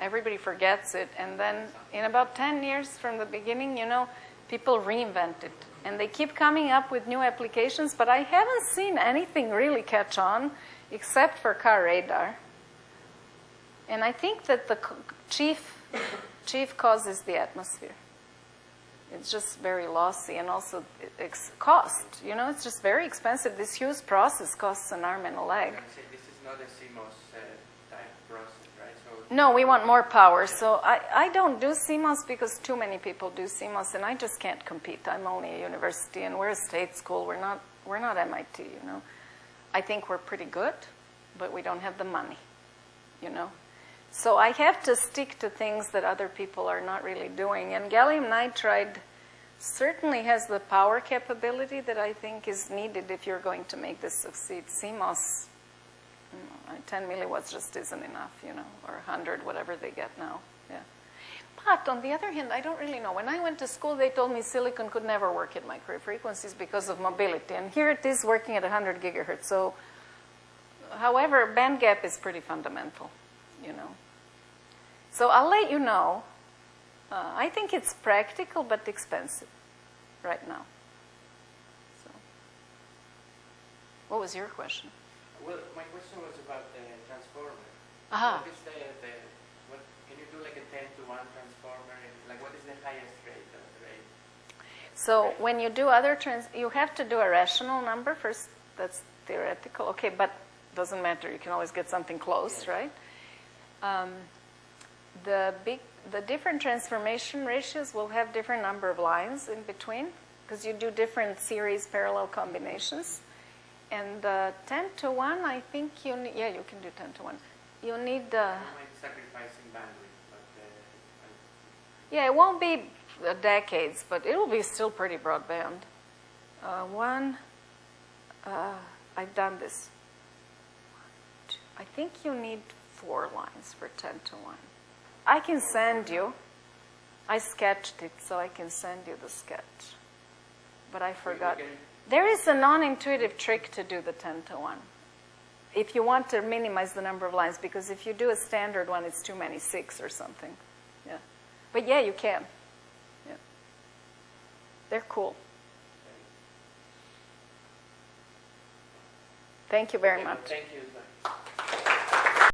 Speaker 2: everybody forgets it. And then in about 10 years from the beginning, you know, people reinvent it. And they keep coming up with new applications, but I haven't seen anything really catch on except for car radar. And I think that the chief, chief cause is the atmosphere. It's just very lossy and also cost. You know, it's just very expensive. This huge process costs an arm and a leg.
Speaker 1: was gonna say, this is not a CMOS uh, type process, right? So
Speaker 2: No, we want more power. So I, I don't do CMOS because too many people do CMOS, and I just can't compete. I'm only a university, and we're a state school. We're not we're not MIT. You know, I think we're pretty good, but we don't have the money. You know, so I have to stick to things that other people are not really doing. And gallium nitride certainly has the power capability that I think is needed if you're going to make this succeed. CMOS Mm, 10 milliwatts just isn't enough, you know, or 100, whatever they get now. But on the other hand, I don't really know. When I went to school, they told me silicon could never work at microwave frequencies because of mobility. And here it is working at 100 gigahertz. So, however, band gap is pretty fundamental, you know. So I'll let you know. Uh, I think it's practical but expensive right now. So, what was your question?
Speaker 1: Well, my question was about the transformer.
Speaker 2: Aha.
Speaker 1: What is the, the what, can you do like a 10 to 1 transformer? And, Like what is the highest rate of rate?
Speaker 2: So when you do other trans, you have to do a rational number first. That's theoretical. Okay, but doesn't matter. You can always get something close, right? Um, the big, the different transformation ratios will have different number of lines in between because you do different series parallel combinations. And uh, 10 to 1, I think you need, yeah, you can do 10 to 1. You need, uh,
Speaker 1: I don't mind sacrificing bandwidth, but uh,
Speaker 2: Yeah, it won't be decades, but it'll be still pretty broadband. Uh, one, uh, I've done this. I think you need four lines for 10 to 1. I can send you, I sketched it, so I can send you the sketch. But I forgot. There is a non-intuitive trick to do the 10 to 1. If you want to minimize the number of lines, because if you do a standard one, it's too many, six or something. Yeah. But yeah, you can. They're cool. Thank you very much.
Speaker 1: Thank you.